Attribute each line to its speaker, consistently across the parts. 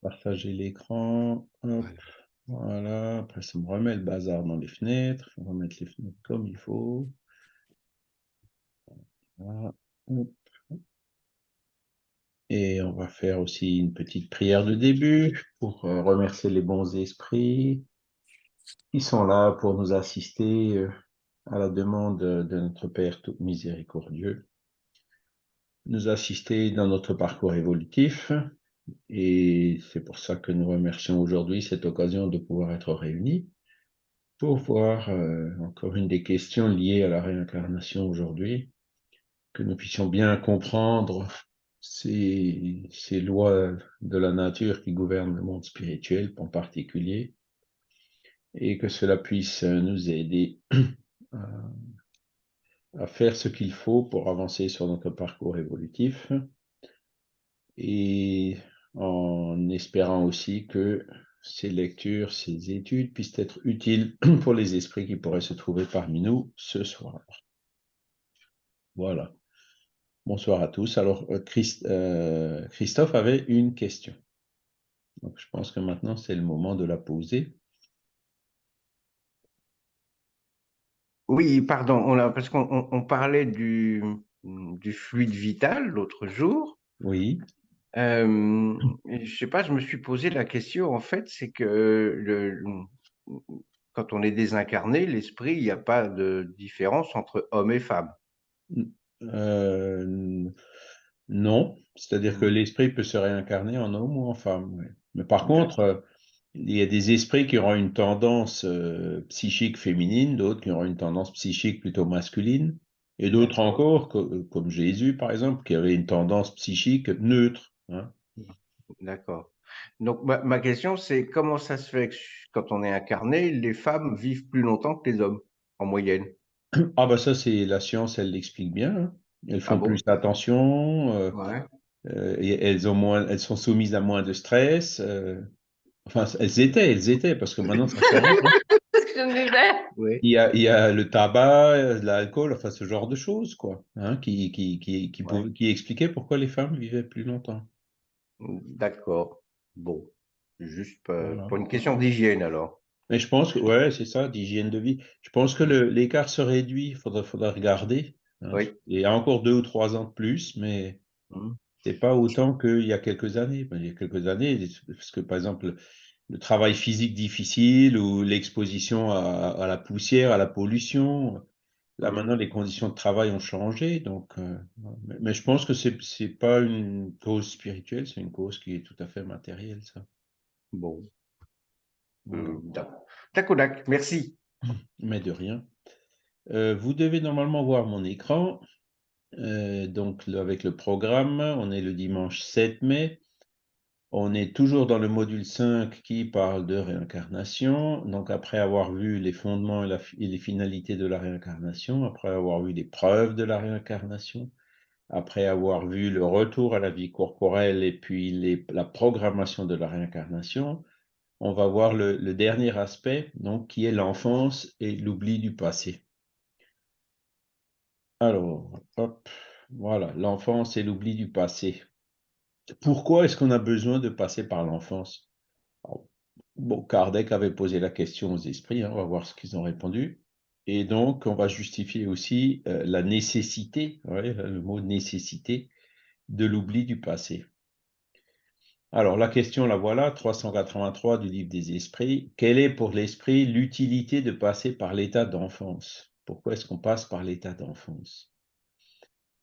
Speaker 1: Partager l'écran. Voilà. Après, ça me remet le bazar dans les fenêtres. On va remettre les fenêtres comme il faut. Et on va faire aussi une petite prière de début pour euh, remercier les bons esprits qui sont là pour nous assister euh, à la demande de notre Père tout miséricordieux, nous assister dans notre parcours évolutif. Et c'est pour ça que nous remercions aujourd'hui cette occasion de pouvoir être réunis pour voir euh, encore une des questions liées à la réincarnation aujourd'hui, que nous puissions bien comprendre ces, ces lois de la nature qui gouvernent le monde spirituel en particulier, et que cela puisse nous aider à, faire ce qu'il faut pour avancer sur notre parcours évolutif et en espérant aussi que ces lectures, ces études puissent être utiles pour les esprits qui pourraient se trouver parmi nous ce soir. Voilà. Bonsoir à tous. Alors, euh, euh, Christophe avait une question. Donc, je pense que maintenant, c'est le moment de la poser.
Speaker 2: Oui, pardon, on a, parce qu'on parlait du, du fluide vital l'autre jour.
Speaker 1: Oui.
Speaker 2: Euh, je sais pas, je me suis posé la question, en fait, c'est que le, quand on est désincarné, l'esprit, il n'y a pas de différence entre homme et femme.
Speaker 1: Euh, non, c'est-à-dire que mmh. l'esprit peut se réincarner en homme ou en femme. Mais par contre, il y a des esprits qui auront une tendance euh, psychique féminine, d'autres qui auront une tendance psychique plutôt masculine, et d'autres encore, euh, comme Jésus par exemple, qui avait une tendance psychique neutre. Hein.
Speaker 2: D'accord. Donc ma, question c'est comment ça se fait que quand on est incarné, les femmes vivent plus longtemps que les hommes en moyenne?
Speaker 1: Ah bah ça c'est la science, elle l'explique bien. Hein. Elles font ah plus attention. Euh, et elles ont moins, elles sont soumises à moins de stress. Enfin, elles étaient, elles étaient, parce que maintenant, ça change. oui. il, y a, il y a le tabac, l'alcool, enfin, ce genre de choses, quoi, hein, qui, qui, qui, qui, qui expliquaient pourquoi les femmes vivaient plus longtemps.
Speaker 2: D'accord. Bon. Juste pour une question d'hygiène, alors.
Speaker 1: Mais je pense que, ouais, c'est ça, d'hygiène de vie. Je pense que l'écart se réduit, il faudra, faudra regarder. Hein. Oui. Il y a encore deux ou trois ans de plus, mais mmh. C'est pas autant qu'il y a quelques années. Il y a quelques années, parce que par exemple, le travail physique difficile ou l'exposition à, la poussière, à la pollution. Là, maintenant, les conditions de travail ont changé. Donc, euh, mais, je pense que c'est n'est pas une cause spirituelle, c'est une cause qui est tout à fait matérielle, ça.
Speaker 2: Bon. D'accord, merci.
Speaker 1: Mais de rien. Euh, vous devez normalement voir mon écran. Euh, donc avec le programme, on est le dimanche 7 mai. On est toujours dans le module 5 qui parle de réincarnation. Donc après avoir vu les fondements et, les finalités de la réincarnation, après avoir vu les preuves de la réincarnation, après avoir vu le retour à la vie corporelle et puis la programmation de la réincarnation, on va voir le, le dernier aspect, donc qui est l'enfance et l'oubli du passé. Alors, hop, voilà, l'enfance et l'oubli du passé. Pourquoi est-ce qu'on a besoin de passer par l'enfance? Bon, Kardec avait posé la question aux esprits, hein, on va voir ce qu'ils ont répondu. Et donc, on va justifier aussi euh, la nécessité, le mot nécessité, de l'oubli du passé. Alors, la question, la voilà, 383 du livre des esprits. Quelle est pour l'esprit l'utilité de passer par l'état d'enfance? Pourquoi est-ce qu'on passe par l'état d'enfance?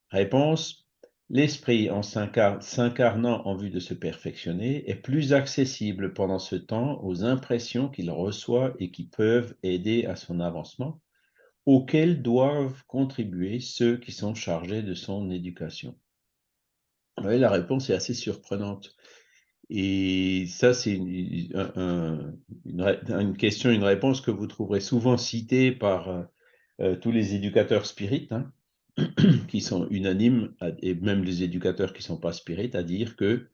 Speaker 1: Réponse, l'esprit en s'incarnant en vue de se perfectionner est plus accessible pendant ce temps aux impressions qu'il reçoit et qui peuvent aider à son avancement, auxquelles doivent contribuer ceux qui sont chargés de son éducation. Oui, la réponse est assez surprenante. Et ça, c'est une, une, question, une réponse que vous trouverez souvent citée par euh, tous les éducateurs spirites, hein, qui sont unanimes, et même les éducateurs qui ne sont pas spirites, à dire que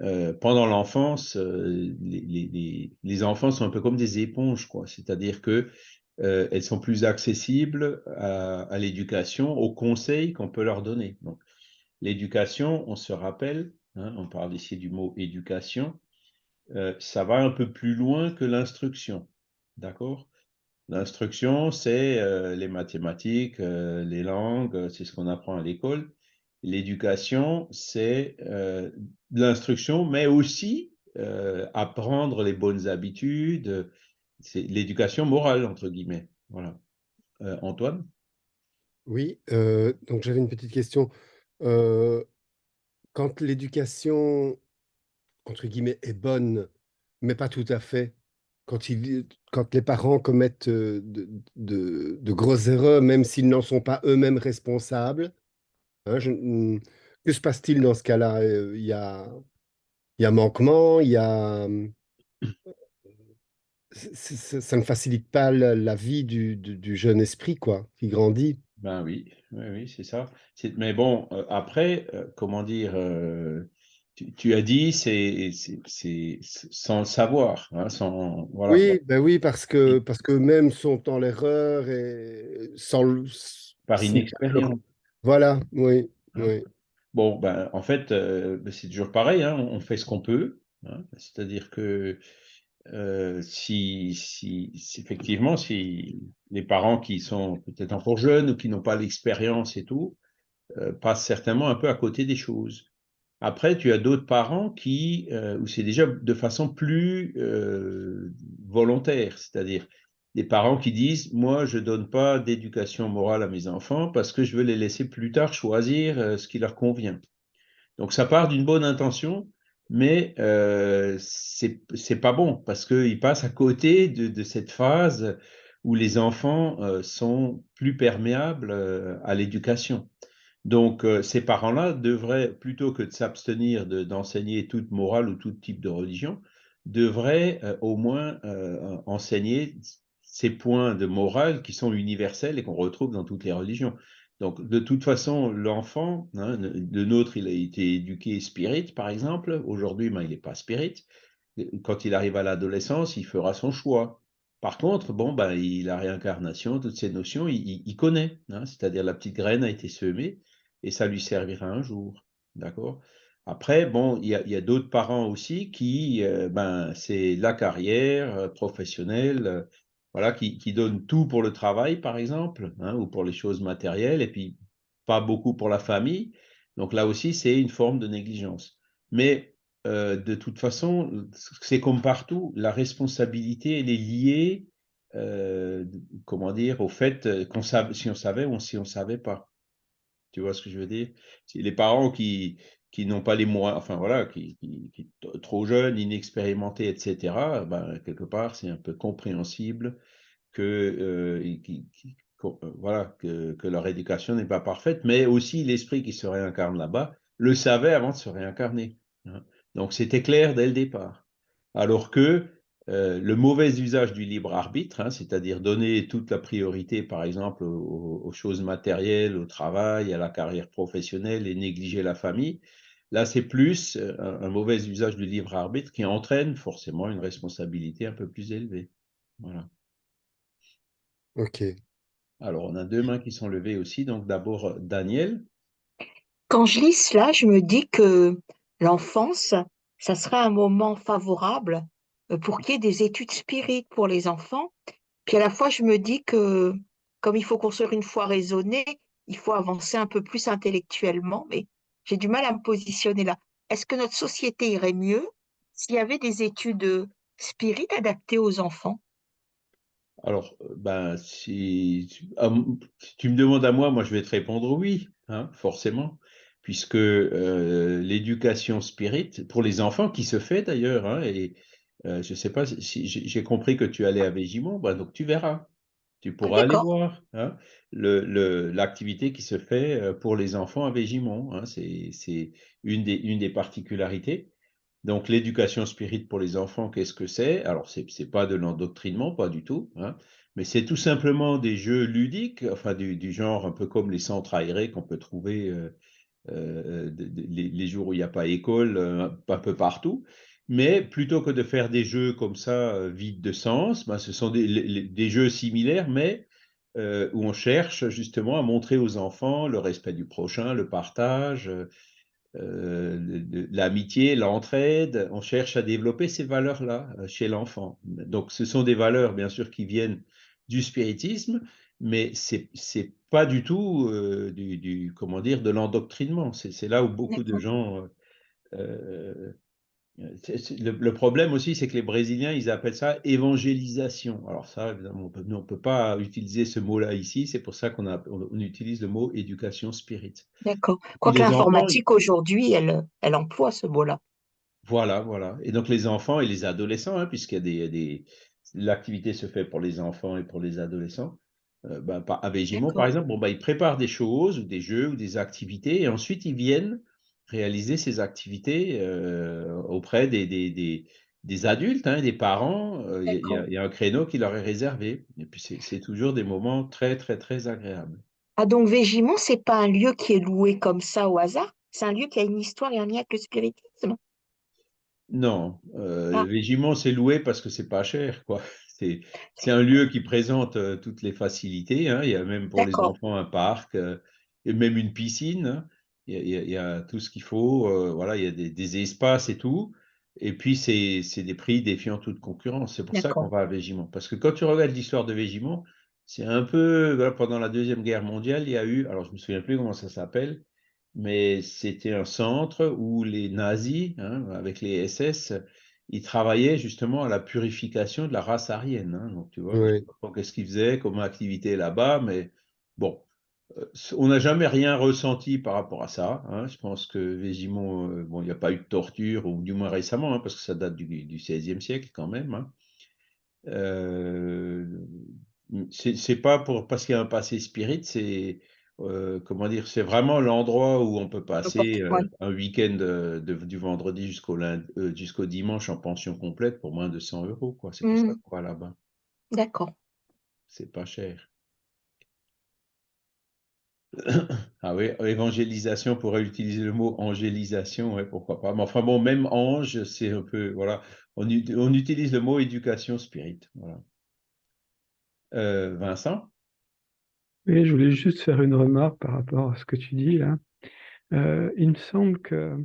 Speaker 1: euh, pendant l'enfance, euh, les, enfants sont un peu comme des éponges. C'est-à-dire que elles sont plus accessibles à, l'éducation, aux conseils qu'on peut leur donner. L'éducation, on se rappelle, hein, on parle ici du mot éducation, ça va un peu plus loin que l'instruction. D'accord? L'instruction, c'est euh, les mathématiques, euh, les langues, c'est ce qu'on apprend à l'école. L'éducation, c'est l'instruction, mais aussi apprendre les bonnes habitudes. C'est l'éducation morale, entre guillemets. Voilà. Antoine?
Speaker 3: Oui, donc j'avais une petite question. quand l'éducation entre guillemets, est bonne, mais pas tout à fait. Quand, il, quand les parents commettent de, de, grosses erreurs, même s'ils n'en sont pas eux-mêmes responsables, hein, hmm, que se passe-t-il dans ce cas-là? Il y a, il y a manquement, il y a... Ça, ne facilite pas la, vie du, jeune esprit, quoi, qui grandit.
Speaker 1: Ben oui, oui c'est ça. Mais bon, après, comment dire, tu, as dit, c'est sans le savoir. Hein, sans,
Speaker 3: voilà. Oui, ben oui, parce que, parce que même sont dans l'erreur et sans
Speaker 1: Par inexpérience.
Speaker 3: Voilà, oui.
Speaker 1: Hein.
Speaker 3: oui.
Speaker 1: Bon, ben, en fait, euh, ben, c'est toujours pareil, hein, on fait ce qu'on peut. Hein. C'est-à-dire que euh, si, si, effectivement, si les parents qui sont peut-être encore jeunes ou qui n'ont pas l'expérience et tout, euh, passent certainement un peu à côté des choses. Après, tu as d'autres parents qui, euh, où c'est déjà de façon plus euh, volontaire, c'est-à-dire des parents qui disent, moi, je donne pas d'éducation morale à mes enfants parce que je veux les laisser plus tard choisir euh, ce qui leur convient. Donc, ça part d'une bonne intention, mais euh, c'est pas bon parce qu'ils passent à côté de, cette phase où les enfants sont plus perméables à l'éducation. Donc, euh, ces parents-là devraient, plutôt que de s'abstenir d'enseigner toute morale ou tout type de religion, devraient euh, au moins euh, enseigner ces points de morale qui sont universels et qu'on retrouve dans toutes les religions. Donc, de toute façon, l'enfant, hein, de nôtre, il a été éduqué spirit, par exemple. Aujourd'hui, ben, il n'est pas spirit. Quand il arrive à l'adolescence, il fera son choix. Par contre, bon, ben, il, réincarnation, toutes ces notions, il, connaît. Hein, C'est-à-dire la petite graine a été semée et ça lui servira un jour. D'accord? Après, bon, il y a, d'autres parents aussi qui, euh, ben, c'est la carrière euh, professionnelle, euh, voilà, qui, qui, donnent tout pour le travail, par exemple, hein, ou pour les choses matérielles, et puis pas beaucoup pour la famille. Donc là aussi, c'est une forme de négligence. Mais de toute façon, c'est comme partout, la responsabilité, elle est liée, comment dire, au fait qu'on si on savait ou si on ne savait pas. Tu vois ce que je veux dire? Les parents qui, qui n'ont pas les moyens, enfin voilà, qui, qui, trop jeunes, inexpérimentés, etc., ben, quelque part, c'est un peu compréhensible que, euh, euh, voilà, que, que, leur éducation n'est pas parfaite, mais aussi l'esprit qui se réincarne là-bas le savait avant de se réincarner. Hein. Donc c'était clair dès le départ. Alors que euh, le mauvais usage du libre arbitre, hein, c'est-à-dire donner toute la priorité, par exemple, aux, choses matérielles, au travail, à la carrière professionnelle et négliger la famille, là, c'est plus euh, un, mauvais usage du libre arbitre qui entraîne forcément une responsabilité un peu plus élevée. Voilà.
Speaker 3: OK.
Speaker 1: Alors, on a deux mains qui sont levées aussi. Donc, d'abord, Daniel.
Speaker 4: Quand je lis cela, je me dis que l'enfance, ça serait un moment favorable pour qu'il y ait des études spirites pour les enfants. Puis à la fois, je me dis que comme il faut construire une foi raisonnée, il faut avancer un peu plus intellectuellement, mais j'ai du mal à me positionner là. Est-ce que notre société irait mieux s'il y avait des études spirites adaptées aux enfants?
Speaker 1: Alors, euh, ben, si, ah, si, tu me demandes à moi, moi je vais te répondre oui, hein, forcément puisque euh, l'éducation spirit, pour les enfants, qui se fait d'ailleurs, hein, et euh, je ne sais pas si j'ai compris que tu allais à Végimont, bah, donc tu verras. Tu pourras aller voir hein, l'activité qui se fait euh, pour les enfants à Végimont. Hein, c'est une des, une des particularités. Donc l'éducation spirit pour les enfants, qu'est-ce que c'est? Alors c'est n'est pas de l'endoctrinement, pas du tout, hein, mais c'est tout simplement des jeux ludiques, enfin du, du, genre un peu comme les centres aérés qu'on peut trouver euh, les, les, jours où il n'y a pas école, un peu partout. Mais plutôt que de faire des jeux comme ça, euh, vides de sens, ben, ce sont des, jeux similaires, mais euh, où on cherche justement à montrer aux enfants le respect du prochain, le partage, l'amitié, l'entraide. On cherche à développer ces valeurs-là chez l'enfant. Donc, ce sont des valeurs, bien sûr, qui viennent du spiritisme, mais c'est c'est pas du tout du, du, comment dire de l'endoctrinement. C'est là où beaucoup de gens euh, le, problème aussi, c'est que les Brésiliens, ils appellent ça évangélisation. Alors ça, évidemment, on ne peut pas utiliser ce mot-là ici. C'est pour ça qu'on on, utilise le mot éducation spirit.
Speaker 4: D'accord. Quoique l'informatique aujourd'hui, elle, elle emploie ce mot-là.
Speaker 1: Voilà, voilà. Et donc les enfants et les adolescents, hein, puisqu'il y a des, des l'activité se fait pour les enfants et pour les adolescents. Euh, ben, à Végimont, par exemple, bon, ben, ils préparent des choses ou des jeux ou des activités et ensuite ils viennent réaliser ces activités euh, auprès des, des, des, adultes, hein, des parents. Euh, il y, a un créneau qui leur est réservé. Et puis, c'est toujours des moments très, très, très agréables.
Speaker 4: Ah, donc Végimont, c'est pas un lieu qui est loué comme ça au hasard? C'est un lieu qui a une histoire et un lien avec le spiritisme?
Speaker 1: Non. Euh, ah. Végimont, c'est loué parce que c'est pas cher, quoi. C'est un lieu qui présente euh, toutes les facilités. Hein. Il y a même pour les enfants un parc et même une piscine. Il y, a, tout ce qu'il faut, euh, voilà, il y a des, espaces et tout. Et puis, c'est des prix défiant toute concurrence. C'est pour ça qu'on va à Végimont. Parce que quand tu regardes l'histoire de Végimont, c'est un peu, pendant la Deuxième Guerre mondiale, il y a eu, alors je ne me souviens plus comment ça s'appelle, mais c'était un centre où les nazis, hein, avec les SS, ils travaillaient justement à la purification de la race aryenne. Hein. donc, tu vois, qu'est-ce qu'ils faisaient comme activité là-bas, mais bon, on n'a jamais rien ressenti par rapport à ça. Hein. Je pense que Végimont, euh, bon, il n'y a pas eu de torture, ou du moins récemment, hein, parce que ça date du, XVIe siècle quand même. Hein. Euh, c'est pas pour parce qu'il y a un passé spirit, c'est euh, comment dire, c'est vraiment l'endroit où on peut passer un week-end du vendredi jusqu'au jusqu'au dimanche en pension complète pour moins de 100 euros. C'est pour ça mmh. qu'on va là-bas.
Speaker 4: D'accord.
Speaker 1: C'est pas cher. Ah oui, évangélisation, on pourrait utiliser le mot angélisation, pourquoi pas. Mais enfin bon, même ange, c'est un peu, voilà, on, utilise le mot éducation spirit. Voilà. Euh, Vincent?
Speaker 5: Oui, je voulais juste faire une remarque par rapport à ce que tu dis là. Euh, il me semble que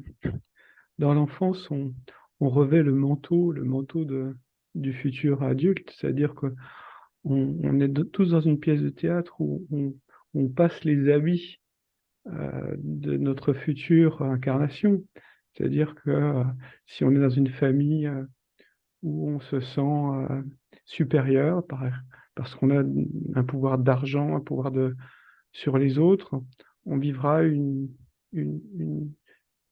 Speaker 5: dans l'enfance, on, revêt le manteau, le manteau de, du futur adulte, c'est-à-dire que on, est tous dans une pièce de théâtre où on, on passe les habits euh, de notre future incarnation. C'est-à-dire que euh, si on est dans une famille euh, où on se sent supérieur parce qu'on a un pouvoir d'argent, un pouvoir sur les autres, on vivra une,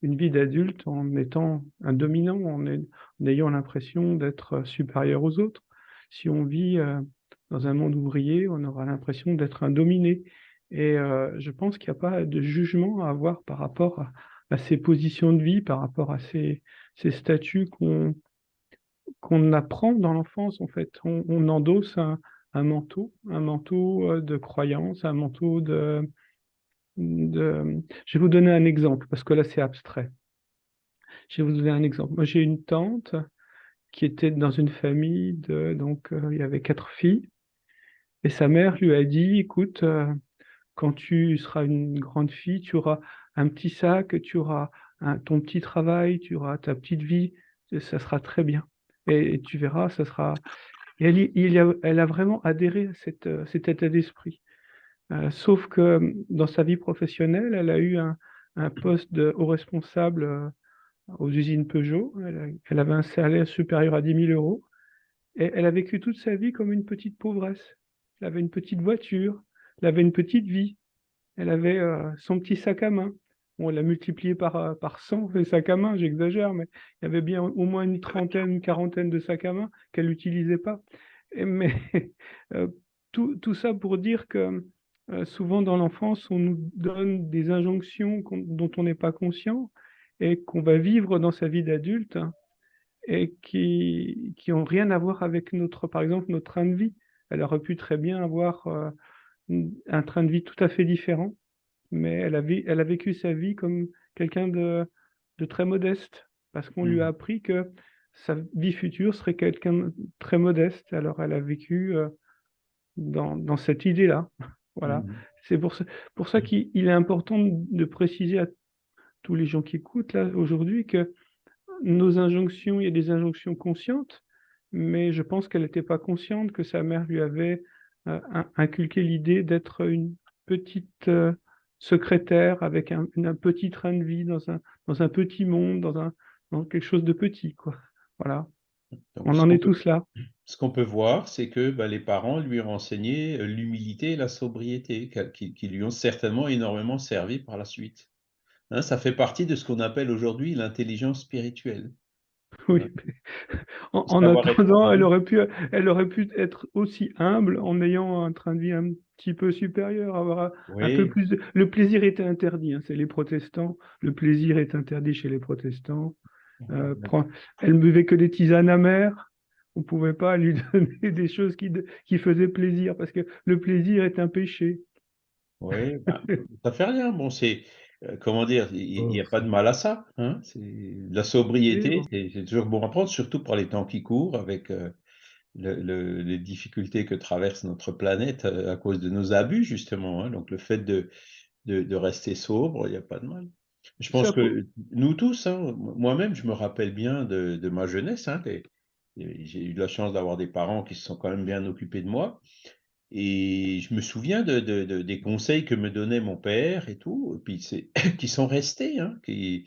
Speaker 5: vie d'adulte en étant un dominant, en ayant l'impression d'être supérieur aux autres. Si on vit dans un monde ouvrier, on aura l'impression d'être un dominé. Et euh, je pense qu'il n'y a pas de jugement à avoir par rapport à, ces positions de vie, par rapport à ces, statuts qu'on qu'on apprend dans l'enfance, en fait. On, endosse un, manteau, un manteau euh, de croyance, un manteau de, de... Je vais vous donner un exemple, parce que là, c'est abstrait. Je vais vous donner un exemple. Moi, j'ai une tante qui était dans une famille de... Donc, euh, il y avait quatre filles. Et sa mère lui a dit, écoute, quand tu seras une grande fille, tu auras un petit sac, tu auras ton petit travail, tu auras ta petite vie, ça sera très bien. Et, tu verras, ça sera... elle, a, vraiment adhéré à euh, cet état d'esprit. Euh, sauf que hum, dans sa vie professionnelle, elle a eu un, poste de haut responsable euh, aux usines Peugeot. Elle, elle, avait un salaire supérieur à 10 000 euros. Et elle a vécu toute sa vie comme une petite pauvresse. Elle avait une petite voiture, elle avait une petite vie. Elle avait euh, son petit sac à main. On l'a multiplié par, euh, par 100, les sacs à main, j'exagère, mais il y avait bien au moins une trentaine, une quarantaine de sacs à main qu'elle n'utilisait pas. mais euh, tout, tout, ça pour dire que souvent dans l'enfance, on nous donne des injonctions dont on n'est pas conscient et qu'on va vivre dans sa vie d'adulte et qui n'ont rien à voir avec notre, par exemple, notre train de vie. Elle aurait pu très bien avoir un train de vie tout à fait différent, mais elle a, elle a vécu sa vie comme quelqu'un de, de, très modeste, parce qu'on lui a mmh. appris que sa vie future serait quelqu'un de très modeste. Alors elle a vécu euh, dans, dans, cette idée-là. voilà. Mmh. C'est pour ça, pour ça qu'il est important de préciser tous les gens qui écoutent là aujourd'hui que nos injonctions, il y a des injonctions conscientes, mais je pense qu'elle n'était pas consciente que sa mère lui avait euh, inculqué l'idée d'être une petite euh, secrétaire avec un, petit train de vie dans un, dans un petit monde, dans, un, dans quelque chose de petit. Quoi. Voilà. On en est tous là.
Speaker 1: Ce qu'on peut voir, c'est que bah, les parents lui ont enseigné euh, l'humilité et la sobriété, qui, lui ont certainement énormément servi par la suite. Hein, ça fait partie de ce qu'on appelle aujourd'hui l'intelligence spirituelle.
Speaker 5: Oui, en, attendant, elle aurait, pu, elle aurait pu être aussi humble en ayant un train de vie un petit peu supérieur, avoir un peu plus. Le plaisir était interdit, hein, c'est les protestants. Le plaisir est interdit chez les protestants. Euh, elle ne buvait que des tisanes amères. On ne pouvait pas lui donner des choses qui, qui faisaient plaisir parce que le plaisir est un péché.
Speaker 1: Oui, bah, ça fait rien. Bon, c'est comment dire, il n'y a pas de mal à ça. Hein la sobriété, c'est toujours bon à prendre, surtout pour les temps qui courent, avec euh, les difficultés que traverse notre planète à cause de nos abus, justement. Hein. Donc, le fait de, de rester sobre, il n'y a pas de mal. Je pense que nous tous, hein, moi-même, je me rappelle bien de, ma jeunesse. J'ai eu la chance d'avoir des parents qui se sont quand même bien occupés de moi. Et je me souviens de, des conseils que me donnait mon père et tout, et puis qui sont restés. Hein, il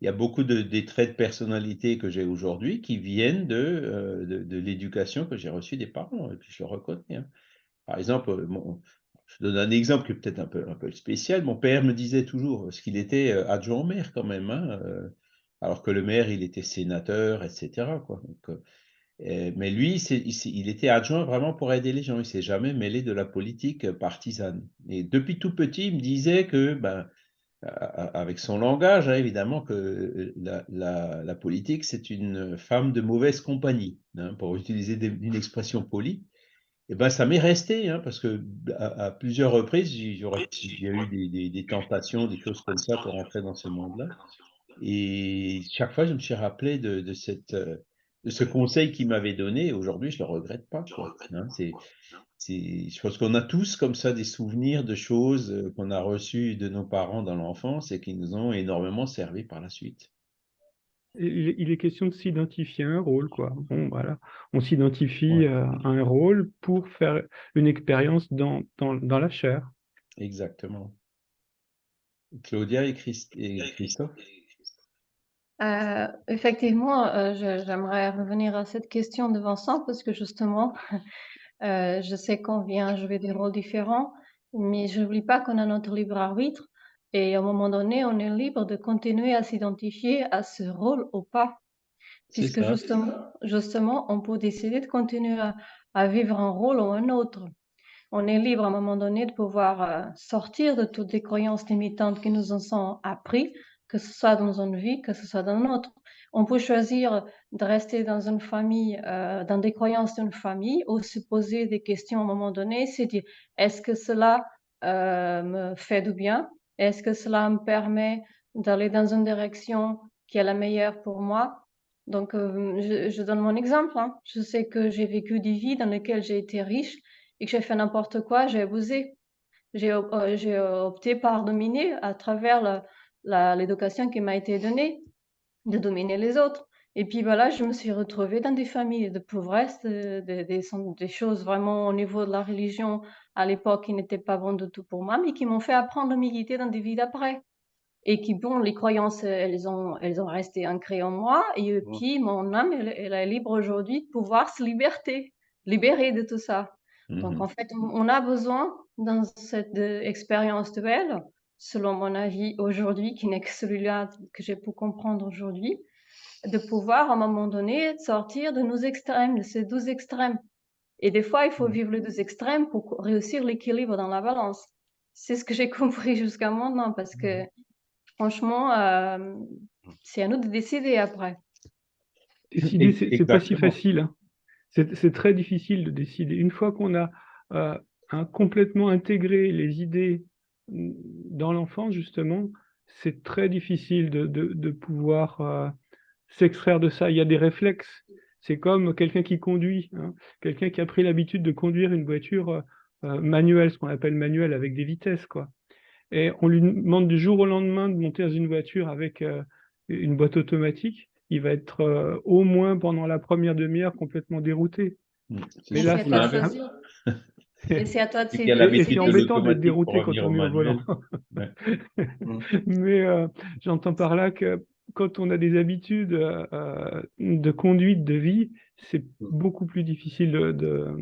Speaker 1: y a beaucoup de, des traits de personnalité que j'ai aujourd'hui qui viennent de, euh, de, l'éducation que j'ai reçue des parents, et puis je le reconnais. Par exemple, mon, je donne un exemple qui est peut-être un peu, un peu spécial. Mon père me disait toujours, parce qu'il était euh, adjoint au maire quand même, hein, euh, alors que le maire, il était sénateur, etc. Quoi. Euh, mais lui, il, était adjoint vraiment pour aider les gens. Il s'est jamais mêlé de la politique partisane. Et depuis tout petit, il me disait que, ben, avec son langage, hein, évidemment, que la, politique, c'est une femme de mauvaise compagnie, hein, pour utiliser une expression polie. Et ben, ça m'est resté, hein, parce que à, plusieurs reprises, j'ai eu des, tentations, des choses comme ça pour entrer dans ce monde-là. Et chaque fois, je me suis rappelé de, cette, euh, ce conseil qu'il m'avait donné. Aujourd'hui, je ne le regrette pas. Hein. c'est, je pense qu'on a tous comme ça des souvenirs de choses euh, qu'on a reçues de nos parents dans l'enfance et qui nous ont énormément servi par la suite
Speaker 5: il est question de s'identifier à un rôle, quoi. Bon, voilà. On s'identifie à un rôle pour faire une expérience dans, dans, la chair.
Speaker 1: Exactement. Claudia et, Christophe
Speaker 6: euh, Effectivement, euh, j'aimerais revenir à cette question de Vincent parce que justement, je sais qu'on vient jouer des rôles différents, mais je n'oublie pas qu'on a notre libre arbitre et à un moment donné, on est libre de continuer à s'identifier à ce rôle ou pas. Puisque justement, justement, on peut décider de continuer à, vivre un rôle ou un autre. On est libre à un moment donné de pouvoir euh, sortir de toutes les croyances limitantes qui nous en sont appris, que ce soit dans une vie, que ce soit dans une autre. On peut choisir de rester dans une famille, euh, dans des croyances d'une famille, ou se poser des questions à un moment donné, c'est dire, est-ce que cela euh, me fait du bien? Est-ce que cela me permet d'aller dans une direction qui est la meilleure pour moi? Donc, euh, je, donne mon exemple. Hein. Je sais que j'ai vécu des vies dans lesquelles j'ai été riche et que j'ai fait n'importe quoi, j'ai abusé. J'ai opté par dominer à travers l'éducation qui m'a été donnée, de dominer les autres. Et puis voilà, je me suis retrouvée dans des familles de pauvresse, des choses vraiment au niveau de la religion à l'époque qui n'étaient pas bonnes du tout pour moi, mais qui m'ont fait apprendre l'humilité dans des vies d'après. Et qui, bon, les croyances, elles ont, elles ont resté ancrées en moi. Et puis, mon âme, elle, est libre aujourd'hui de pouvoir se libérer, libérer de tout ça. Donc, mmh en fait, on a besoin, dans cette euh, expérience duelle, selon mon avis aujourd'hui, qui n'est que celui-là que j'ai pu comprendre aujourd'hui, de pouvoir, à un moment donné, sortir de nos extrêmes, de ces deux extrêmes. Et des fois, il faut mmh. vivre les deux extrêmes pour réussir l'équilibre dans la balance. C'est ce que j'ai compris jusqu'à maintenant, parce que mmh. franchement, euh, c'est à nous de décider après.
Speaker 5: Décider, c'est pas si facile. Hein. C'est très difficile de décider. Une fois qu'on a euh, complètement intégré les idées mmh, dans l'enfance, justement, c'est très difficile de, de, pouvoir euh, s'extraire de ça. Il y a des réflexes. C'est comme quelqu'un qui conduit, hein. quelqu'un qui a pris l'habitude de conduire une voiture euh, euh, manuelle, ce qu'on appelle manuelle avec des vitesses. Quoi. et on lui demande du jour au lendemain de monter dans une voiture avec euh, une boîte automatique, il va être au moins pendant la première demi-heure complètement dérouté.
Speaker 1: Mm.
Speaker 5: Mais là,
Speaker 6: c'est à toi de. Et c'est à toi de
Speaker 5: embêtant d'être dérouté quand on est au volant.
Speaker 1: manuel.
Speaker 5: Mais euh, j'entends par là que quand on a des habitudes euh, de conduite de vie, c'est beaucoup plus difficile de, de,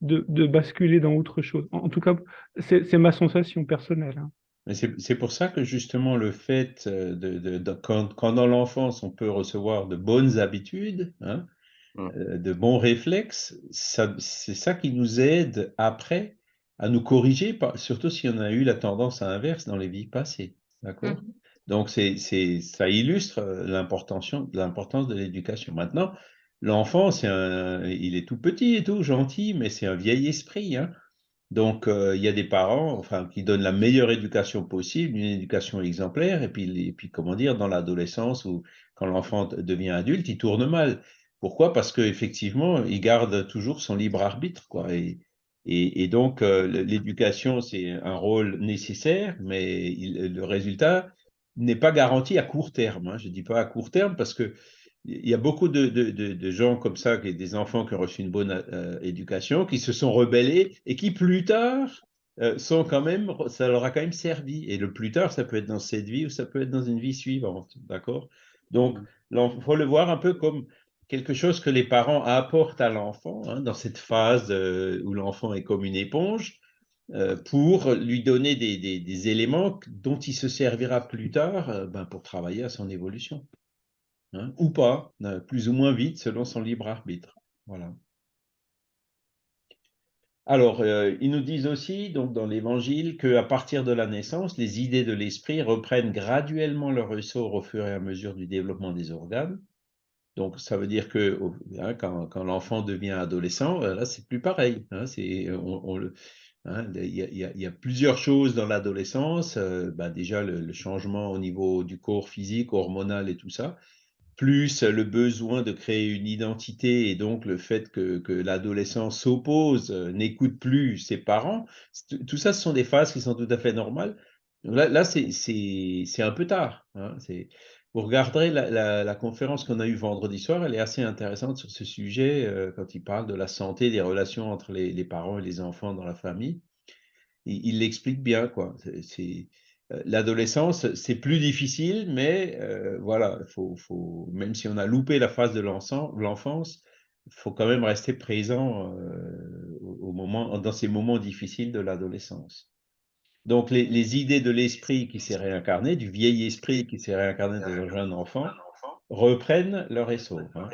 Speaker 5: de- de basculer dans autre chose. En en tout cas, c'est ma sensation personnelle. hein.
Speaker 1: C'est pour ça que justement le fait euh, de, de- de- quand, quand dans l'enfance on peut recevoir de bonnes habitudes, hein,
Speaker 2: Mm.
Speaker 1: euh, de bons réflexes, c'est ça qui nous aide après à nous corriger, surtout si on a eu la tendance à l'inverse dans les vies passées. D'accord?
Speaker 6: Mhm.
Speaker 1: Donc c'est, ça illustre euh, l'importance, de l'éducation. Maintenant, l'enfant, c'est il est tout petit et tout, gentil, mais c'est un vieil esprit, hein. Donc, euh, il y a des parents enfin, qui donnent la meilleure éducation possible, une éducation exemplaire, et puis, et puis comment dire, dans l'adolescence ou quand l'enfant devient adulte, il tourne mal. Pourquoi? Parce qu'effectivement, il garde toujours son libre arbitre. Quoi, et, et, et donc, euh, l'éducation, c'est un rôle nécessaire, mais il- le résultat n'est pas garanti à court terme. hein. Je ne dis pas à court terme parce que il y a beaucoup de, de- de- de gens comme ça, des enfants qui ont reçu une bonne euh, éducation, qui se sont rebellés et qui plus tard euh, sont quand même, ça leur a quand même servi. Et le plus tard, ça peut être dans cette vie ou ça peut être dans une vie suivante, d'accord? Donc, il faut le voir un peu comme quelque chose que les parents apportent à l'enfant hein, dans cette phase euh, où l'enfant est comme une éponge euh, pour lui donner des, éléments dont il se servira plus tard euh, ben, pour travailler à son évolution hein, ou pas, plus ou moins vite selon son libre arbitre. Voilà. Alors, ils nous disent aussi, donc dans l'Évangile, qu'à partir de la naissance, les idées de l'esprit reprennent graduellement leur ressort au fur et à mesure du développement des organes. Donc, ça veut dire que hein, quand, l'enfant devient adolescent, euh, là, c'est plus pareil. il y, a- plusieurs choses dans l'adolescence. bah, déjà, le, changement au niveau du corps physique, hormonal et tout ça plus le besoin de créer une identité et donc le fait que, que l'adolescent s'oppose, euh, n'écoute plus ses parents, tout ça, ce sont des phases qui sont tout à fait normales. Là, là c'est- un peu tard. hein, Vous regarderez la, conférence qu'on a eue vendredi soir, elle est assez intéressante sur ce sujet euh, quand il parle de la santé des relations entre les, parents et les enfants dans la famille. Il l'explique bien, quoi. Euh, L'adolescence, c'est plus difficile, mais euh, voilà, faut, même si on a loupé la phase de l'enfance, il faut quand même rester présent au moment, dans ces moments difficiles de l'adolescence. Donc, les, les idées de l'esprit qui s'est réincarné, du vieil esprit qui s'est réincarné dans un jeune enfant, reprennent leur essor. hein.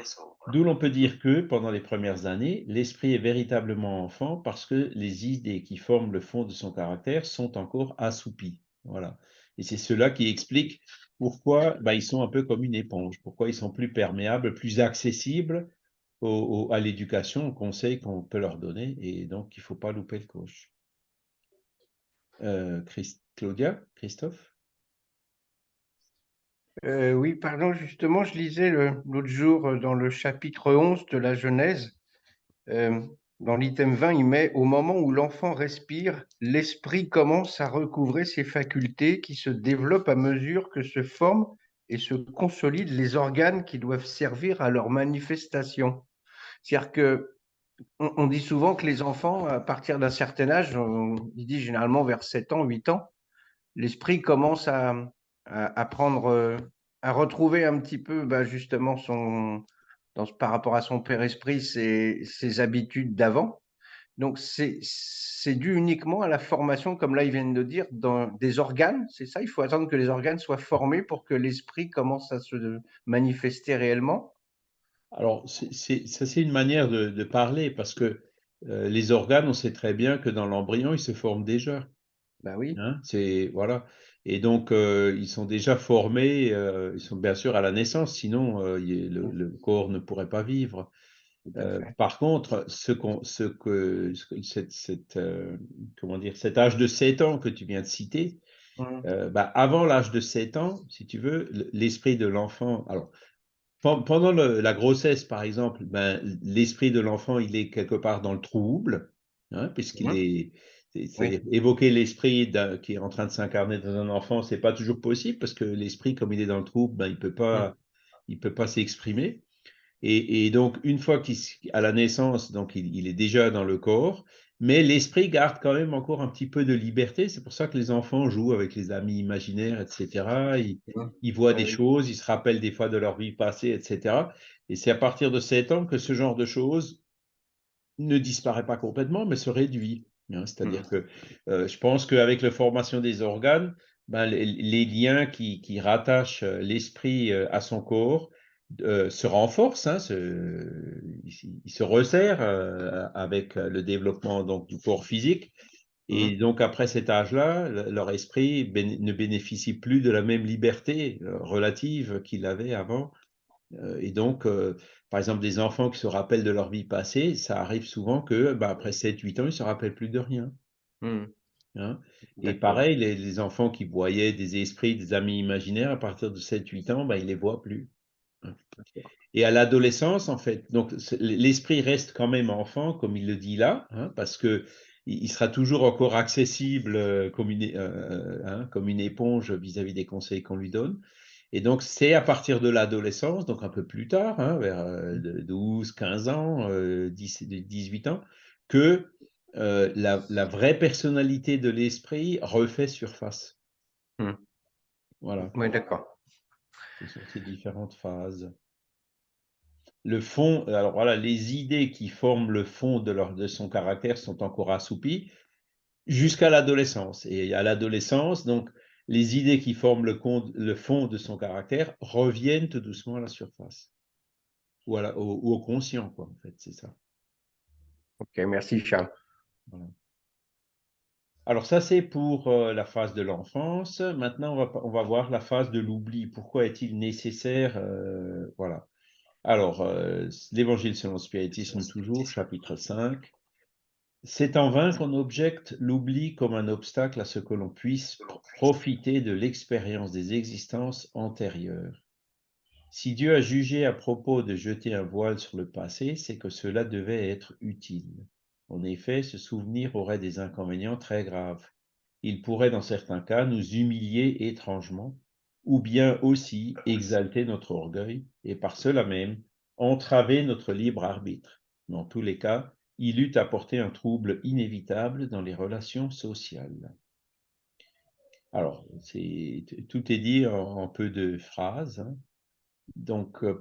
Speaker 1: D'où l'on peut dire que, pendant les premières années, l'esprit est véritablement enfant parce que les idées qui forment le fond de son caractère sont encore assoupies. Voilà. Et c'est cela qui explique pourquoi bah, ils sont un peu comme une éponge, pourquoi ils sont plus perméables, plus accessibles au- au- à l'éducation, au conseil qu'on peut leur donner, et donc il ne faut pas louper le coche. Euh, Claudia, Christophe?
Speaker 2: Euh, oui, pardon, justement, je lisais l'autre jour euh, dans le chapitre 11 de la Genèse, dans l'item 20, il met Au moment où l'enfant respire, l'esprit commence à recouvrer ses facultés qui se développent à mesure que se forment et se consolident les organes qui doivent servir à leur manifestation. C'est-à-dire que on, dit souvent que les enfants, à partir d'un certain âge, on, il dit généralement vers 7 ans, 8 ans, l'esprit commence à, prendre, euh, à retrouver un petit peu bah, justement son, par rapport à son père esprit, ses, habitudes d'avant. Donc c'est c'est dû uniquement à la formation, comme là ils viennent de dire, dans des organes, c'est ça? Il faut attendre que les organes soient formés pour que l'esprit commence à se manifester réellement
Speaker 1: Alors, c'est- c'est- ça, c'est une manière de, de parler parce que euh, les organes, on sait très bien que dans l'embryon, ils se forment déjà.
Speaker 2: Ben oui,
Speaker 1: hein, c'est, voilà. Et donc, euh, ils sont déjà formés, euh, ils sont bien sûr à la naissance, sinon euh, il- le, le corps ne pourrait pas vivre. par contre, ce que, ce que- cette, cette, comment dire, cet âge de 7 ans que tu viens de citer,
Speaker 2: Mm.
Speaker 1: euh, bah, avant l'âge de 7 ans, si tu veux, l'esprit de l'enfant, alors, pendant le- la grossesse, par exemple, ben, l'esprit de l'enfant, il est quelque part dans le trouble, hein, puisqu'il
Speaker 2: Mhm.
Speaker 1: est, Évoquer l'esprit qui est en train de s'incarner dans un enfant, c'est pas toujours possible parce que l'esprit, comme il est dans le trouble, ben, il peut pas, il peut pas s'exprimer. Et, donc, une fois qu'à la naissance, donc il, est déjà dans le corps, mais l'esprit garde quand même encore un petit peu de liberté. C'est pour ça que les enfants jouent avec les amis imaginaires, etc. Ils, voient des choses, ils se rappellent des fois de leur vie passée, etc. Et c'est à partir de 7 ans que ce genre de choses ne disparaît pas complètement, mais se réduit. Hein. C'est-à-dire que euh, je pense qu'avec la formation des organes, ben, les, liens qui, qui rattachent euh, l'esprit euh, à son corps euh, se renforce, hein, il, se resserre euh, avec le développement donc, du corps physique. Et mmh donc, après cet âge-là, leur esprit ne bénéficie plus de la même liberté euh, relative qu'il avait avant. et donc, par exemple, des enfants qui se rappellent de leur vie passée, ça arrive souvent que, bah, après 7-8 ans, ils ne se rappellent plus de rien. Mmh. Hein? et pareil, les, enfants qui voyaient des esprits, des amis imaginaires, à partir de 7-8 ans, bah, ils ne les voient plus. Et à l'adolescence, en fait, donc l'esprit reste quand même enfant, comme il le dit là, hein, parce que il sera toujours encore accessible euh, comme une, euh, hein, comme une éponge vis-à-vis des conseils qu'on lui donne. Et donc, c'est à partir de l'adolescence, donc un peu plus tard, hein, vers 12, euh, 15 ans, 10, 18 ans, que la, la, vraie personnalité de l'esprit refait surface.
Speaker 2: Mmh. Voilà. Oui, d'accord
Speaker 1: ces différentes phases. Le fond, alors voilà, les idées qui forment le fond de, leur, de son caractère sont encore assoupies jusqu'à l'adolescence. Et à l'adolescence, donc, les idées qui forment le, le, fond de son caractère reviennent tout doucement à la surface. Ou, au, au, conscient, quoi, en fait, c'est ça.
Speaker 2: Ok, merci Charles. Voilà.
Speaker 1: Alors ça, c'est pour euh, la phase de l'enfance. Maintenant, on va, voir la phase de l'oubli. Pourquoi est-il nécessaire euh, Voilà. Alors, euh, l'Évangile selon le spiritisme, toujours, chapitre 5. C'est en vain qu'on objecte l'oubli comme un obstacle à ce que l'on puisse profiter de l'expérience des existences antérieures. Si Dieu a jugé à propos de jeter un voile sur le passé, c'est que cela devait être utile. En effet, ce souvenir aurait des inconvénients très graves. Il pourrait, dans certains cas, nous humilier étrangement, ou bien aussi exalter notre orgueil, et par cela même entraver notre libre arbitre. Dans tous les cas, il eût apporté un trouble inévitable dans les relations sociales. Alors, tout est dit en, peu de phrases. Hein. Donc, euh,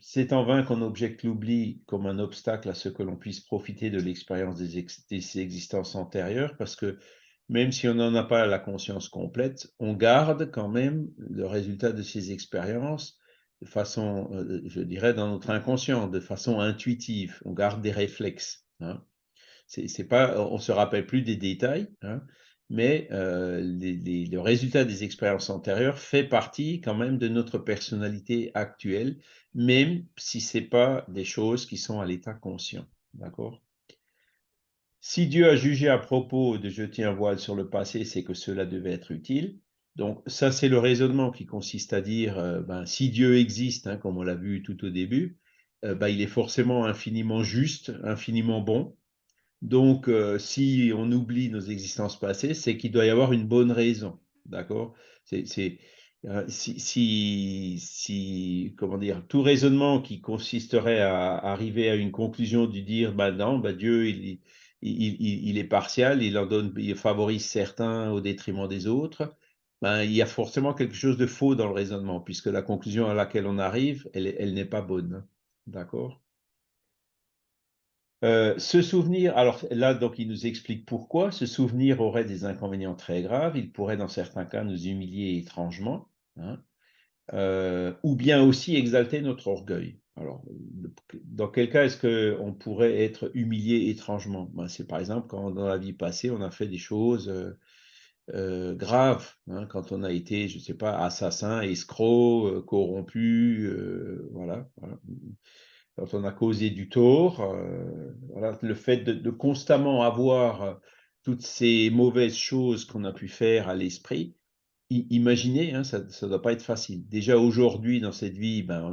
Speaker 1: c'est en vain qu'on objecte l'oubli comme un obstacle à ce que l'on puisse profiter de l'expérience des, existences antérieures, parce que même si on n'en a pas la conscience complète, on garde quand même le résultat de ces expériences de façon, euh, je dirais, dans notre inconscient, de façon intuitive. On garde des réflexes. Hein. C'est pas, on se rappelle plus des détails, hein, mais euh, le résultat des expériences antérieures fait partie quand même de notre personnalité actuelle, même si ce n'est pas des choses qui sont à l'état conscient. D'accord? Si Dieu a jugé à propos de jeter un voile sur le passé, c'est que cela devait être utile. Donc ça, c'est le raisonnement qui consiste à dire, euh, ben, si Dieu existe, hein, comme on l'a vu tout au début, euh, ben, il est forcément infiniment juste, infiniment bon, donc, euh, si on oublie nos existences passées, c'est qu'il doit y avoir une bonne raison. D'accord? C'est euh, si, si, comment dire, tout raisonnement qui consisterait à arriver à une conclusion du dire, bah non, bah Dieu, il, il, est partial, il en donne, il favorise certains au détriment des autres. Ben, il y a forcément quelque chose de faux dans le raisonnement, puisque la conclusion à laquelle on arrive, elle, elle n'est pas bonne. D'accord? Euh, ce souvenir, alors là, donc, il nous explique pourquoi ce souvenir aurait des inconvénients très graves. Il pourrait, dans certains cas, nous humilier étrangement, hein, euh, ou bien aussi exalter notre orgueil. Alors, dans quel cas est-ce qu'on pourrait être humilié étrangement? Ben, C'est par exemple quand, dans la vie passée, on a fait des choses euh, graves, hein, quand on a été, je ne sais pas, assassin, escroc, corrompu, voilà, voilà quand on a causé du tort, euh, le fait de, constamment avoir euh, toutes ces mauvaises choses qu'on a pu faire à l'esprit, imaginez, hein, ça ne doit pas être facile. Déjà aujourd'hui, dans cette vie, ben, on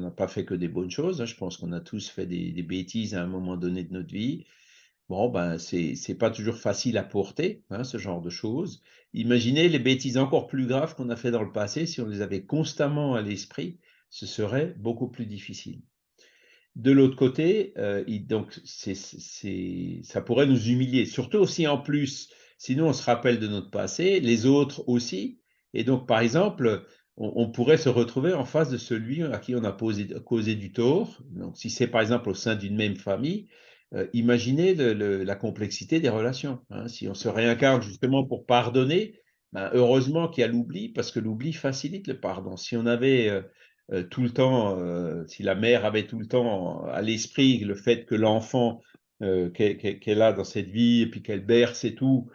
Speaker 1: n'a pas fait que des bonnes choses. Hein. Je pense qu'on a tous fait des, bêtises à un moment donné de notre vie. Bon, ben, c'est c'est pas toujours facile à porter, hein, ce genre de choses. Imaginez les bêtises encore plus graves qu'on a fait dans le passé, si on les avait constamment à l'esprit, ce serait beaucoup plus difficile. De l'autre côté, euh, donc ça pourrait nous humilier, surtout aussi en plus, sinon on se rappelle de notre passé, les autres aussi. Et donc, par exemple, on, pourrait se retrouver en face de celui à qui on a causé du tort. Donc, si c'est par exemple au sein d'une même famille, euh, imaginez la complexité des relations. Hein. Si on se réincarne justement pour pardonner, ben, heureusement qu'il y a l'oubli, parce que l'oubli facilite le pardon. Si on avait euh, euh, tout le temps, euh, si la mère avait tout le temps à l'esprit le fait que l'enfant euh, qu'elle qu a dans cette vie, et puis qu'elle berce et tout,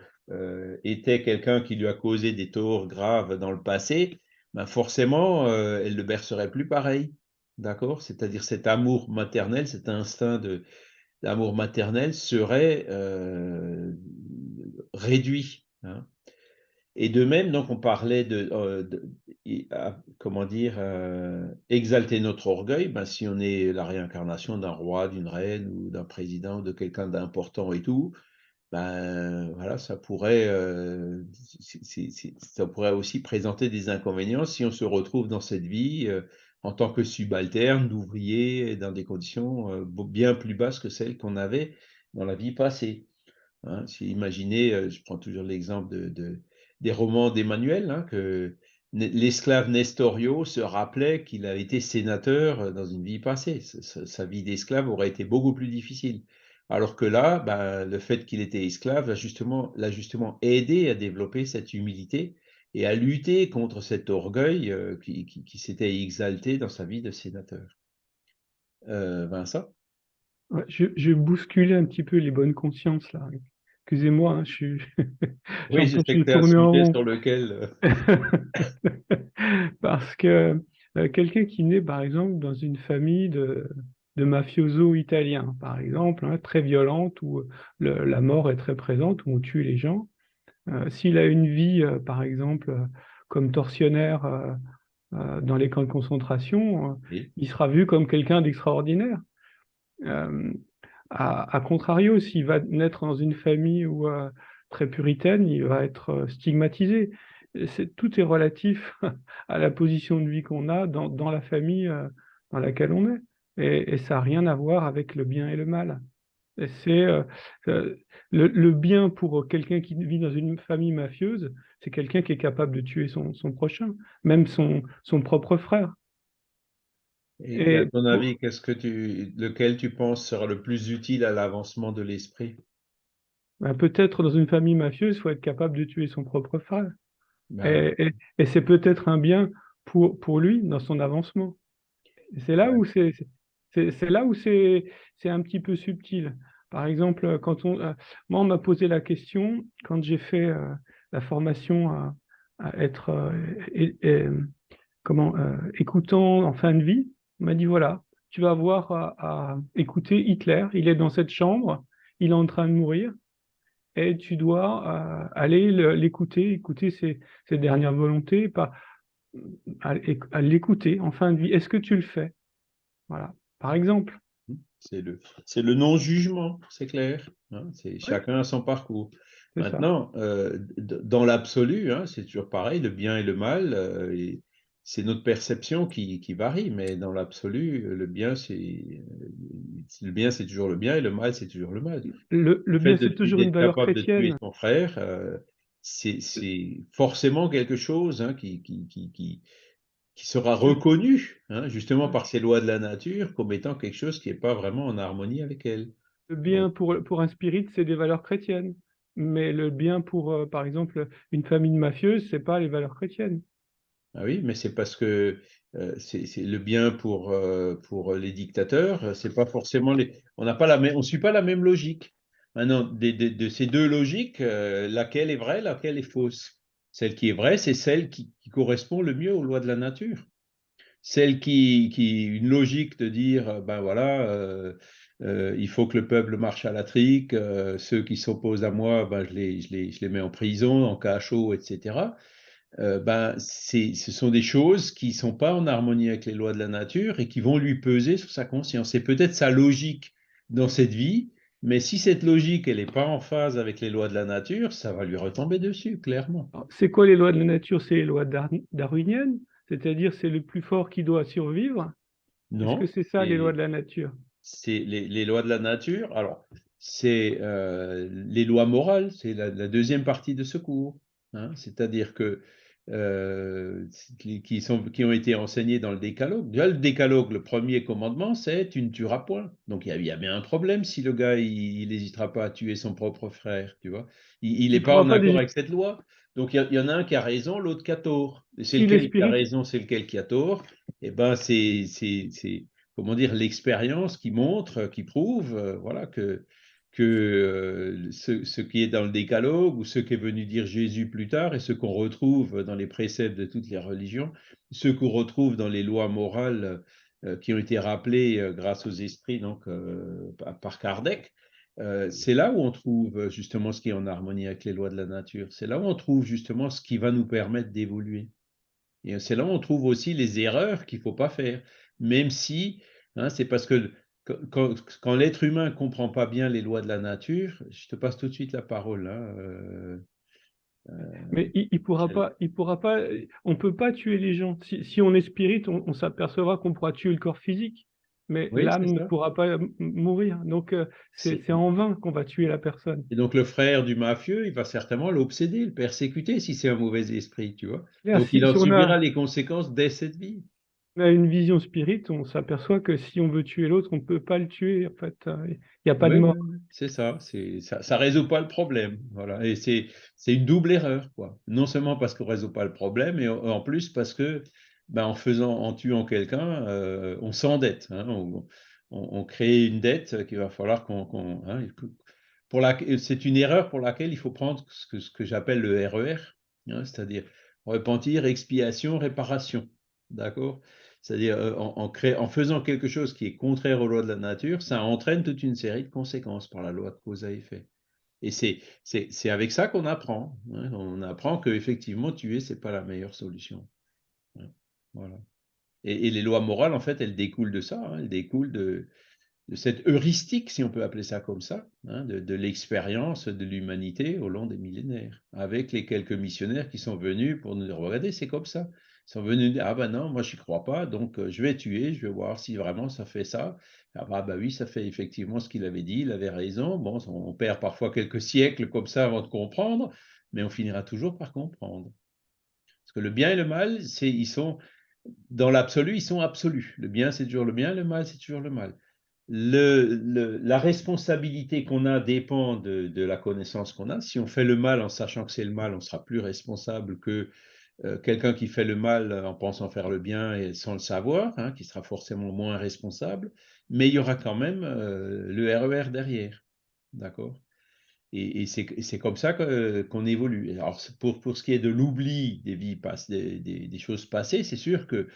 Speaker 1: était quelqu'un qui lui a causé des torts graves dans le passé, ben forcément, elle ne bercerait plus pareil. D'accord? C'est-à-dire cet amour maternel, cet instinct de, l'amour maternel serait réduit. Hein. Et de même, donc, on parlait de comment dire, euh, exalter notre orgueil. Ben, si on est la réincarnation d'un roi, d'une reine ou d'un président ou de quelqu'un d'important et tout, ben voilà, ça pourrait, euh, ça pourrait aussi présenter des inconvénients si on se retrouve dans cette vie euh, en tant que subalterne, d'ouvrier, dans des conditions bien plus basses que celles qu'on avait dans la vie passée. Hein, imaginez, je prends toujours l'exemple de, des romans d'Emmanuel, hein, que l'esclave Nestorio se rappelait qu'il avait été sénateur euh, dans une vie passée. Sa, vie d'esclave aurait été beaucoup plus difficile. Alors que là, ben, le fait qu'il était esclave l'a justement, justement aidé à développer cette humilité et à lutter contre cet orgueil euh, qui, s'était exalté dans sa vie de sénateur. Euh, Vincent?
Speaker 5: Je, je un petit peu les bonnes consciences là. Excusez-moi, hein, je suis.
Speaker 1: oui, je sais que tu un sujet sur lequel.
Speaker 5: Euh, Parce que euh, quelqu'un qui naît, par exemple, dans une famille de, de mafioso italiens, par exemple, hein, très violente, où le, la mort est très présente, où on tue les gens, euh, s'il a une vie, euh, par exemple, comme tortionnaire dans les camps de concentration, oui. il sera vu comme quelqu'un d'extraordinaire. À, contrario, s'il va naître dans une famille où, très puritaine, il va être stigmatisé. C'est, tout est relatif à la position de vie qu'on a dans, la famille dans laquelle on est. Et, ça n'a rien à voir avec le bien et le mal. C'est euh, euh, le, bien pour quelqu'un qui vit dans une famille mafieuse, c'est quelqu'un qui est capable de tuer son, prochain, même son, propre frère.
Speaker 1: Et, et à ton avis, qu'est-ce que tu, lequel tu penses sera le plus utile à l'avancement de l'esprit?
Speaker 5: Ben Peut-être dans une famille mafieuse, il faut être capable de tuer son propre frère. Ben... Et, et c'est peut-être un bien pour, pour lui dans son avancement. C'est là ouais. où c'est c'est là où c'est un petit peu subtil. Par exemple, quand on, euh, moi, on m'a posé la question quand j'ai fait euh, la formation à, à être euh, et, et, comment écoutant en fin de vie. On m'a dit voilà, tu vas avoir à, à, écouter Hitler. Il est dans cette chambre, il est en train de mourir, et tu dois euh, aller l'écouter, écouter ses, ses, dernières volontés, pas à, à l'écouter en fin de vie. Est-ce que tu le fais? Voilà par exemple.
Speaker 1: C'est le, le non-jugement, c'est clair. Hein, c'est chacun a son parcours. Maintenant, euh, dans l'absolu, hein, c'est toujours pareil, le bien et le mal, euh, c'est notre perception qui, qui, varie, mais dans l'absolu, le bien, c'est le bien, c'est toujours le bien, et le mal, c'est toujours le mal.
Speaker 5: Le, le bien, c'est toujours une valeur chrétienne. De tuer
Speaker 1: ton frère, euh, c'est forcément quelque chose hein, qui, qui, qui qui sera reconnu, hein, justement par ces lois de la nature, comme étant quelque chose qui n'est pas vraiment en harmonie avec elle.
Speaker 5: Le bien pour, pour un spirit, c'est des valeurs chrétiennes. Mais le bien pour, euh, par exemple, une famille mafieuse, c'est pas les valeurs chrétiennes.
Speaker 1: Ah oui, mais c'est parce que euh, c'est le bien pour, euh, pour les dictateurs, c'est pas forcément les. On n'a pas la même, on suit pas la même logique. Maintenant, de, de, de ces deux logiques, euh, laquelle est vraie, laquelle est fausse? Celle qui est vraie, c'est celle qui, qui, correspond le mieux aux lois de la nature. Celle qui, qui une logique de dire, euh, ben voilà, euh, euh, il faut que le peuple marche à la trique, euh, ceux qui s'opposent à moi, ben je les, je, les, je les mets en prison, en cachot, etc. Euh, ben ce sont des choses qui ne sont pas en harmonie avec les lois de la nature et qui vont lui peser sur sa conscience. C'est peut-être sa logique dans cette vie, Mais si cette logique, elle n'est pas en phase avec les lois de la nature, ça va lui retomber dessus, clairement.
Speaker 5: C'est quoi les lois de la nature? C'est les lois darwiniennes? C'est-à-dire c'est le plus fort qui doit survivre?
Speaker 1: Non.
Speaker 5: Est-ce que c'est ça les lois de la nature?
Speaker 1: C'est les, lois de la nature. Alors, c'est euh, les lois morales, c'est la, deuxième partie de ce cours. Hein. C'est-à-dire que euh, qui, sont, qui ont été enseignés dans le décalogue. Déjà, le décalogue, le premier commandement, c'est tu ne tueras point. Donc il y, a, bien un problème si le gars, il n'hésitera pas à tuer son propre frère, tu vois. Il n'est pas en accord avec cette loi. Donc il y, en a un qui a raison, l'autre qui a tort. C'est lequel qui a raison, c'est lequel qui a tort. Et eh ben c'est, comment dire, l'expérience qui montre, qui prouve, euh, voilà, que que euh, ce, qui est dans le décalogue ou ce qu'est venu dire Jésus plus tard et ce qu'on retrouve dans les préceptes de toutes les religions, ce qu'on retrouve dans les lois morales euh, qui ont été rappelées euh, grâce aux esprits donc, par Kardec, c'est là où on trouve justement ce qui est en harmonie avec les lois de la nature. C'est là où on trouve justement ce qui va nous permettre d'évoluer. Et c'est là où on trouve aussi les erreurs qu'il ne faut pas faire, même si hein, c'est parce que quand, l'être humain ne comprend pas bien les lois de la nature, je te passe tout de suite la parole. Hein, euh,
Speaker 5: euh, Mais il, ne pourra pas, il pourra pas, on peut pas tuer les gens. Si, on est spirit, on, s'apercevra qu'on pourra tuer le corps physique, mais l'âme ne pourra pas mourir. Donc euh, c'est en vain qu'on va tuer la personne.
Speaker 1: Et donc le frère du mafieux, il va certainement l'obséder, le persécuter si c'est un mauvais esprit, tu vois. donc il en subira les conséquences dès cette vie
Speaker 5: a une vision spirit, on s'aperçoit que si on veut tuer l'autre, on ne peut pas le tuer. En fait, euh, il n'y a pas de mort.
Speaker 1: C'est ça, ça ne résout pas le problème. Voilà. Et c'est une double erreur. Quoi. Non seulement parce qu'on ne résout pas le problème, mais en plus parce que ben, en, faisant, en tuant quelqu'un, euh, on s'endette. Hein, on, crée une dette qu'il va falloir qu'on. Hein, c'est une erreur pour laquelle il faut prendre ce que, ce que j'appelle le RER, e hein, c'est-à-dire repentir, expiation, réparation. D'accord? C'est-à-dire euh, en, faisant quelque chose qui est contraire aux lois de la nature, ça entraîne toute une série de conséquences par la loi de cause à effet. Et c'est avec ça qu'on apprend. Hein. On apprend qu'effectivement, tuer, ce n'est pas la meilleure solution. Hein. Voilà. Et, les lois morales, en fait, elles découlent de ça. Hein. Elles découlent de, cette heuristique, si on peut appeler ça comme ça, de, de l'expérience de l'humanité au long des millénaires, avec les quelques missionnaires qui sont venus pour nous dire, regardez, c'est comme ça sont venus dire, ah ben non, moi j'y crois pas, donc je vais tuer, je vais voir si vraiment ça fait ça. Ah bah oui, ça fait effectivement ce qu'il avait dit, il avait raison. Bon, on perd parfois quelques siècles comme ça avant de comprendre, mais on finira toujours par comprendre. Parce que le bien et le mal, c'est, ils sont, dans l'absolu, ils sont absolus. Le bien, c'est toujours le bien, le mal, c'est toujours le mal. La responsabilité qu'on a dépend de, de la connaissance qu'on a. Si on fait le mal en sachant que c'est le mal, on sera plus responsable que euh, quelqu'un qui fait le mal en pensant faire le bien et sans le savoir, hein, qui sera forcément moins responsable, mais il y aura quand même euh, le RER e derrière. D'accord? Et, c'est comme ça qu'on évolue. Alors, pour, pour ce qui est de l'oubli des vies des, des, choses passées, c'est sûr que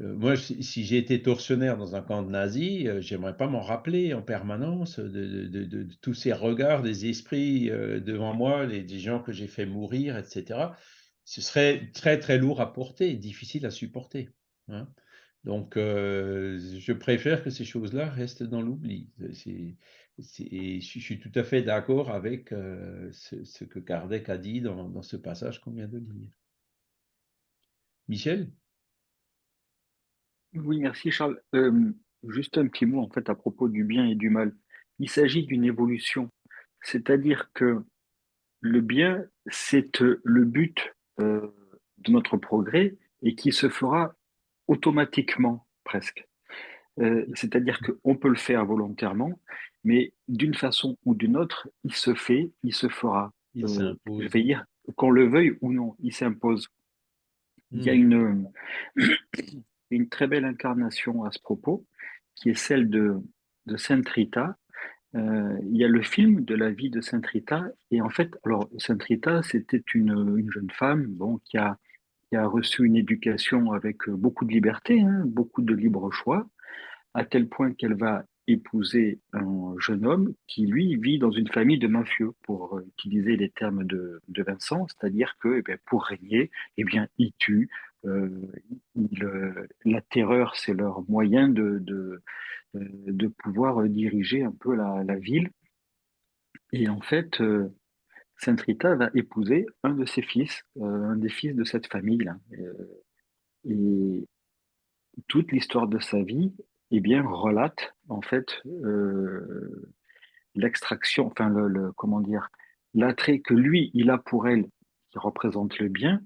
Speaker 1: euh, moi, si, j'ai été tortionnaire dans un camp de nazis, j'aimerais pas m'en rappeler en permanence de, de, tous ces regards des esprits devant moi, des gens que j'ai fait mourir, etc ce serait très très lourd à porter et difficile à supporter. Hein. Donc, euh, je préfère que ces choses-là restent dans l'oubli. Je suis tout à fait d'accord avec euh, ce, que Kardec a dit dans, ce passage qu'on vient de lire. Michel?
Speaker 7: Oui, merci Charles. Euh, juste un petit mot en fait à propos du bien et du mal. Il s'agit d'une évolution, c'est-à-dire que le bien, c'est le but euh, de notre progrès et qui se fera automatiquement presque. Euh, c'est-à-dire qu'on peut le faire volontairement, mais d'une façon ou d'une autre, il se fait, il se fera.
Speaker 1: Il euh,
Speaker 7: je vais dire, qu'on le veuille ou non, il s'impose. Il y a hmm. une, une très belle incarnation à ce propos, qui est celle de, de Sainte Rita, euh, il y a le film de la vie de Sainte Rita. Et en fait, alors Sainte Rita, c'était une, une, jeune femme bon, qui, a, reçu une éducation avec beaucoup de liberté, hein, beaucoup de libre choix, à tel point qu'elle va épouser un jeune homme qui, lui, vit dans une famille de mafieux, pour utiliser les termes de, Vincent, c'est-à-dire que eh pour régner, eh bien, ils tuent. Euh, la terreur, c'est leur moyen de, de, euh, de pouvoir diriger un peu la, ville. Et en fait, euh, Sainte Rita va épouser un de ses fils, euh, un des fils de cette famille-là. et toute l'histoire de sa vie, eh bien, relate en fait l'extraction, enfin le, comment dire, l'attrait que lui il a pour elle, qui représente le bien,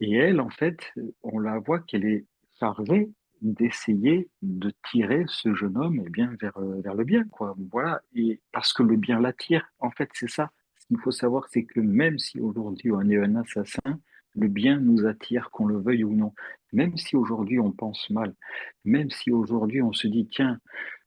Speaker 7: et elle en fait, on la voit qu'elle est chargée d'essayer de tirer ce jeune homme eh bien vers vers le bien quoi. Voilà. Et parce que le bien l'attire en fait c'est ça. Ce qu'il faut savoir c'est que même si aujourd'hui on est un assassin le bien nous attire qu'on le veuille ou non. Même si aujourd'hui on pense mal même si aujourd'hui on se dit tiens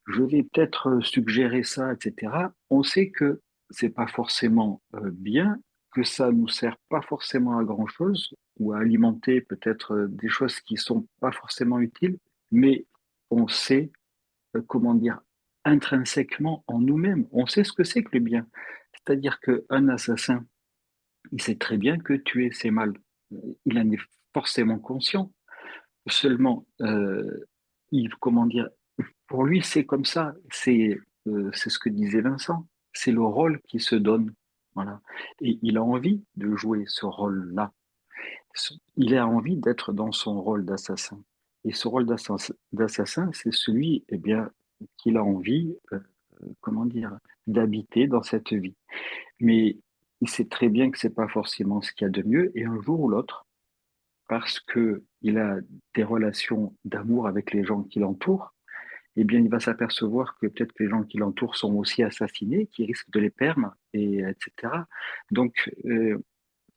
Speaker 7: je vais peut-être suggérer ça etc on sait que c'est pas forcément euh, bien que ça nous sert pas forcément à grand chose ou à alimenter peut-être euh, des choses qui sont pas forcément utiles, mais on sait, euh, comment dire, intrinsèquement en nous-mêmes, on sait ce que c'est que le bien. C'est-à-dire qu'un assassin, il sait très bien que tuer, c'est mal. Il en est forcément conscient. Seulement, euh, il, comment dire, pour lui, c'est comme ça. C'est ce que disait Vincent. C'est le rôle qui se donne. Voilà. Et il a envie de jouer ce rôle-là. Il a envie d'être dans son rôle d'assassin. Et ce rôle d'assassin, c'est celui eh bien, qu'il a envie, euh, comment dire, d'habiter dans cette vie. Mais il sait très bien que c'est pas forcément ce qu'il y a de mieux, et un jour ou l'autre, parce que il a des relations d'amour avec les gens qui l'entourent, eh bien, il va s'apercevoir que peut-être les gens qui l'entourent sont aussi assassinés, qui risquent de les perdre, et etc. Donc, euh,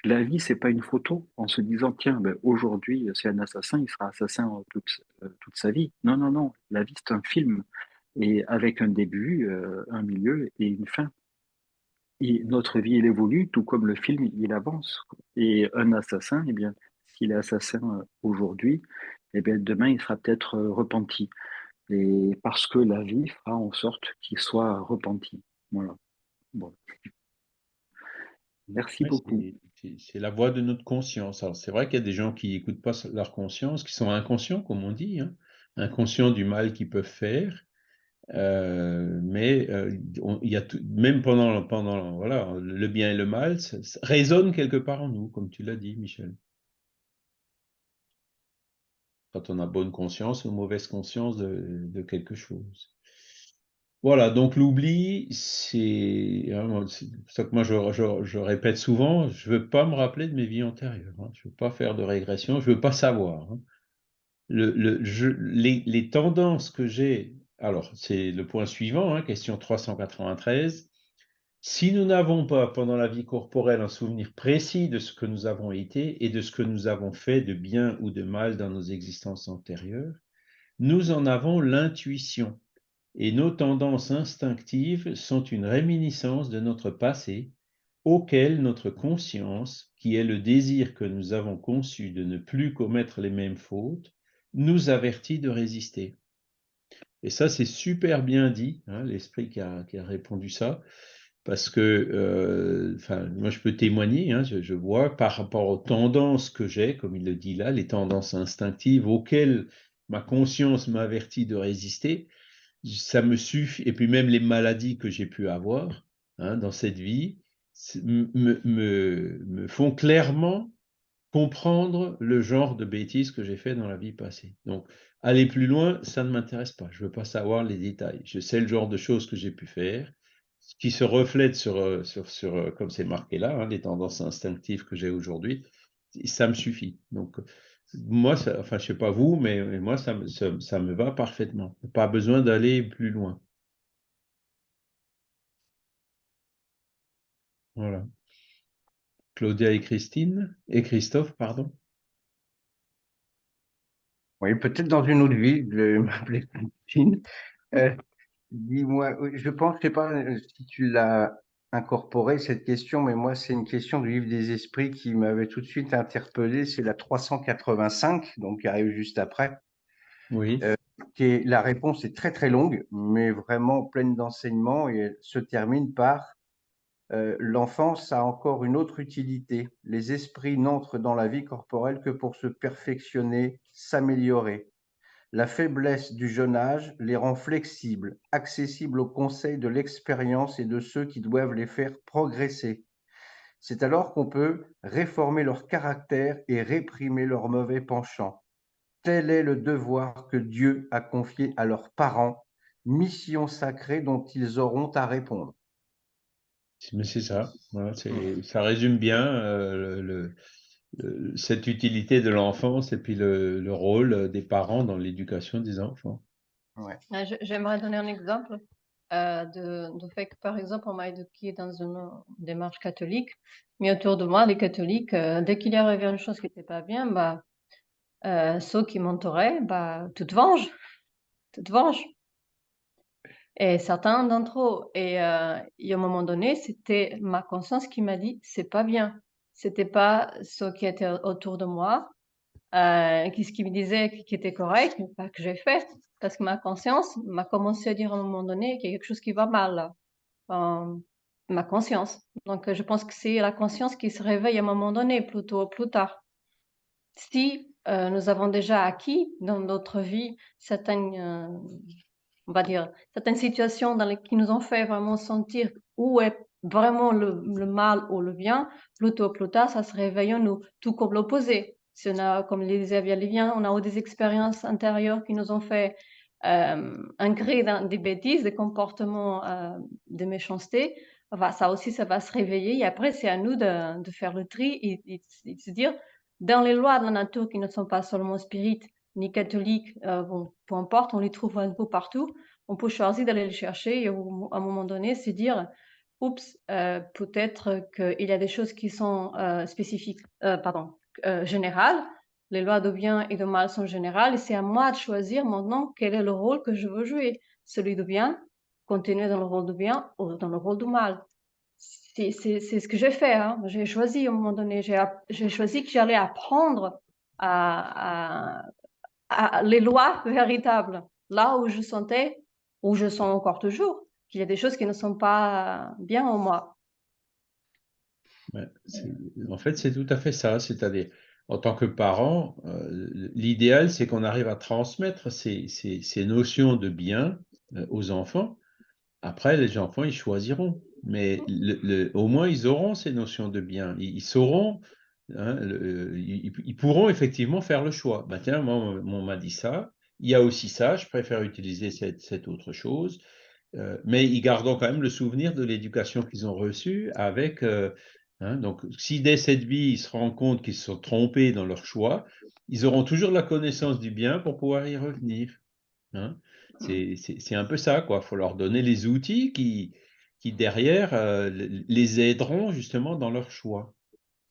Speaker 7: la vie, c'est pas une photo en se disant tiens, ben, aujourd'hui c'est un assassin, il sera assassin toute, euh, toute, sa vie. Non, non, non. La vie c'est un film et avec un début, euh, un milieu et une fin. Et notre vie elle évolue tout comme le film il avance. Et un assassin, eh bien, s'il est assassin aujourd'hui, eh bien demain il sera peut-être repenti. Et parce que la vie fera en sorte qu'il soit repenti. Voilà. Bon. Merci beaucoup.
Speaker 1: C'est la voix de notre conscience. Alors, c'est vrai qu'il y a des gens qui n'écoutent pas leur conscience, qui sont inconscients, comme on dit, hein, inconscients du mal qu'ils peuvent faire. Euh, mais euh, il y a tout, même pendant, pendant voilà, le bien et le mal, ça, résonne quelque part en nous, comme tu l'as dit, Michel. Quand on a bonne conscience ou mauvaise conscience de quelque chose. Voilà, donc l'oubli, c'est hein, ça que moi je, répète souvent, je ne veux pas me rappeler de mes vies antérieures, hein. je ne veux pas faire de régression, je ne veux pas savoir. Hein. Le, les, tendances que j'ai, alors c'est le point suivant, question 393, si nous n'avons pas pendant la vie corporelle un souvenir précis de ce que nous avons été et de ce que nous avons fait de bien ou de mal dans nos existences antérieures, nous en avons l'intuition et nos tendances instinctives sont une réminiscence de notre passé auquel notre conscience, qui est le désir que nous avons conçu de ne plus commettre les mêmes fautes, nous avertit de résister. Et ça, c'est super bien dit, hein, l'esprit qui a, répondu ça, parce que, euh, enfin, moi, je peux témoigner, hein, je, vois par rapport aux tendances que j'ai, comme il le dit là, les tendances instinctives auxquelles ma conscience m'avertit de résister, ça me suffit, et puis même les maladies que j'ai pu avoir hein, dans cette vie me, me, font clairement comprendre le genre de bêtises que j'ai fait dans la vie passée. Donc, aller plus loin, ça ne m'intéresse pas. Je ne veux pas savoir les détails. Je sais le genre de choses que j'ai pu faire, qui se reflètent sur, euh, sur, sur euh, comme c'est marqué là, hein, les tendances instinctives que j'ai aujourd'hui. Ça me suffit. Donc, moi, ça, enfin, je sais pas vous, mais, moi, ça, ça, me va parfaitement. Pas besoin d'aller plus loin. Voilà. Claudia et Christine, et Christophe, pardon.
Speaker 2: Oui, peut-être dans une autre vie, je vais m'appeler Christine. Euh, dis-moi, je pense, je sais pas euh, si tu l'as incorporé cette question, mais moi, c'est une question du livre des esprits qui m'avait tout de suite interpellé. C'est la 385, donc qui arrive juste après.
Speaker 1: Oui. Euh,
Speaker 2: qui la réponse est très très longue, mais vraiment pleine d'enseignements et elle se termine par euh, l'enfance a encore une autre utilité. Les esprits n'entrent dans la vie corporelle que pour se perfectionner, s'améliorer. La faiblesse du jeune âge les rend flexibles, accessibles aux conseils de l'expérience et de ceux qui doivent les faire progresser. C'est alors qu'on peut réformer leur caractère et réprimer leurs mauvais penchants. Tel est le devoir que Dieu a confié à leurs parents, mission sacrée dont ils auront à répondre.
Speaker 1: C'est ça, ça résume bien euh, le, cette utilité de l'enfance et puis le, rôle des parents dans l'éducation des enfants.
Speaker 6: Ah, j'aimerais donner un exemple euh, de, fait que, par exemple, on m'a éduqué dans une démarche catholique, mais autour de moi, les catholiques, euh, dès qu'il y avait une chose qui n'était pas bien, bah, euh, ceux qui m'entouraient, bah, venges, tu te venges. Et certains d'entre eux, et, et à un moment donné, c'était ma conscience qui m'a dit, c'est pas bien c'était pas ce qui était autour de moi, euh, qui, ce qui me disait qui était correct, mais pas que j'ai fait, parce que ma conscience m'a commencé à dire à un moment donné qu'il y a quelque chose qui va mal, euh, ma conscience. Donc, je pense que c'est la conscience qui se réveille à un moment donné, plutôt plus tard. Si euh, nous avons déjà acquis dans notre vie certaines, on va dire, certaines situations dans lesquelles qui nous ont fait vraiment sentir où est vraiment le, mal ou le bien, tard, ça se réveille en nous, tout comme l'opposé. Si on a, comme le disait bien, on a eu des expériences intérieures qui nous ont fait euh, ancrer des bêtises, des comportements euh, de méchanceté, ça aussi, ça va se réveiller. Et après, c'est à nous de, faire le tri et, de se dire, dans les lois de la nature qui ne sont pas seulement spirites, ni catholiques, euh, bon, peu importe, on les trouve un peu partout, on peut choisir d'aller les chercher et à un moment donné, c'est dire, oups, euh, peut-être qu'il y a des choses qui sont euh, spécifiques, euh, pardon, générales. Les lois de bien et de mal sont générales et c'est à moi de choisir maintenant quel est le rôle que je veux jouer. Celui de bien, continuer dans le rôle de bien ou dans le rôle du mal. C'est ce que j'ai fait. Hein. J'ai choisi à un moment donné, j'ai choisi que j'allais apprendre à les lois véritables, là où je sentais, où je sens encore toujours, qu'il y a des choses qui ne sont pas bien en moi.
Speaker 1: en fait, c'est tout à fait ça. C'est-à-dire, en tant que parent, euh, l'idéal, c'est qu'on arrive à transmettre ces, ces, notions de bien euh, aux enfants. Après, les enfants, ils choisiront. Mais au moins, ils auront ces notions de bien. Ils, sauront, hein, ils, pourront effectivement faire le choix. Ben, tiens, moi, on m'a dit ça. Il y a aussi ça, je préfère utiliser cette, cette autre chose. Euh, mais ils gardent quand même le souvenir de l'éducation qu'ils ont reçue avec. Euh, hein, donc, si dès cette vie, ils se rendent compte qu'ils se sont trompés dans leur choix, ils auront toujours la connaissance du bien pour pouvoir y revenir. Hein. C'est un peu ça, quoi. Il faut leur donner les outils qui, qui derrière, euh, les aideront justement dans leur choix.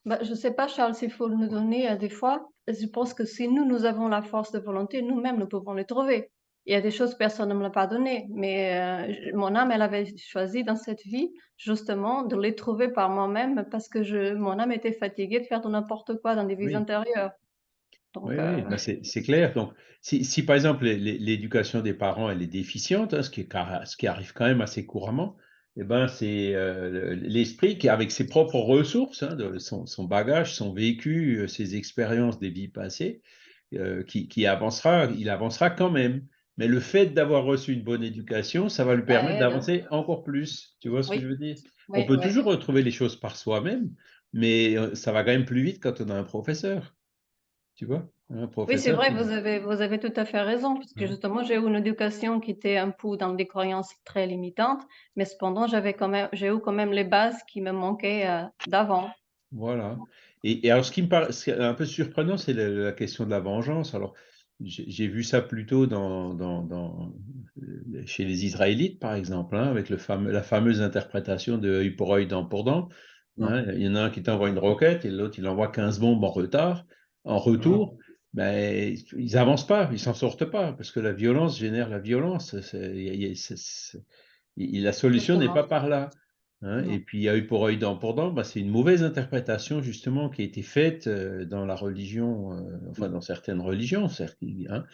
Speaker 6: Bah, je ne sais pas, Charles, s'il faut nous donner à des fois. Je pense que si nous, nous avons la force de volonté, nous-mêmes, nous pouvons les trouver il y a des choses que personne ne me l'a pas donné, mais euh, mon âme, elle avait choisi dans cette vie justement de les trouver par moi-même parce que je, mon âme était fatiguée de faire de n'importe quoi dans des vies intérieures.
Speaker 1: oui, euh, bah, c'est clair. Donc, si, si par exemple l'éducation des parents elle est déficiente, hein, ce, qui ce qui arrive quand même assez couramment, eh ben, c'est euh, l'esprit qui, avec ses propres ressources, hein, de son, son, bagage, son vécu, ses expériences des vies passées, qui, qui, avancera, il avancera quand même. Mais le fait d'avoir reçu une bonne éducation, ça va lui permettre d'avancer encore plus. Tu vois ce que je veux dire? On peut toujours retrouver les choses par soi-même, mais euh, ça va quand même plus vite quand on a un professeur. Tu vois?
Speaker 6: Oui, c'est vrai, vous, avez, vous avez tout à fait raison, parce que justement, j'ai eu une éducation qui était un peu dans des croyances très limitantes, mais cependant, j'avais quand même, j'ai eu quand même les bases qui me manquaient euh, d'avant.
Speaker 1: Voilà. Et, alors, ce qui me paraît un peu surprenant, c'est la, la, question de la vengeance. Alors, j'ai vu ça plutôt dans, dans, chez les Israélites, par exemple, hein, avec le fameux, la fameuse interprétation de œil pour œil, dent pour dent. Hein. il y en a un qui t'envoie une roquette et l'autre, il envoie 15 bombes en retard. En retour, ben, ils n'avancent pas, ils s'en sortent pas, parce que la violence génère la violence. la solution n'est pas par là. Hein, et puis, œil pour œil, dent pour dent, bah, c'est une mauvaise interprétation justement qui a été faite euh, dans la religion, euh, enfin dans certaines religions, certes, hein,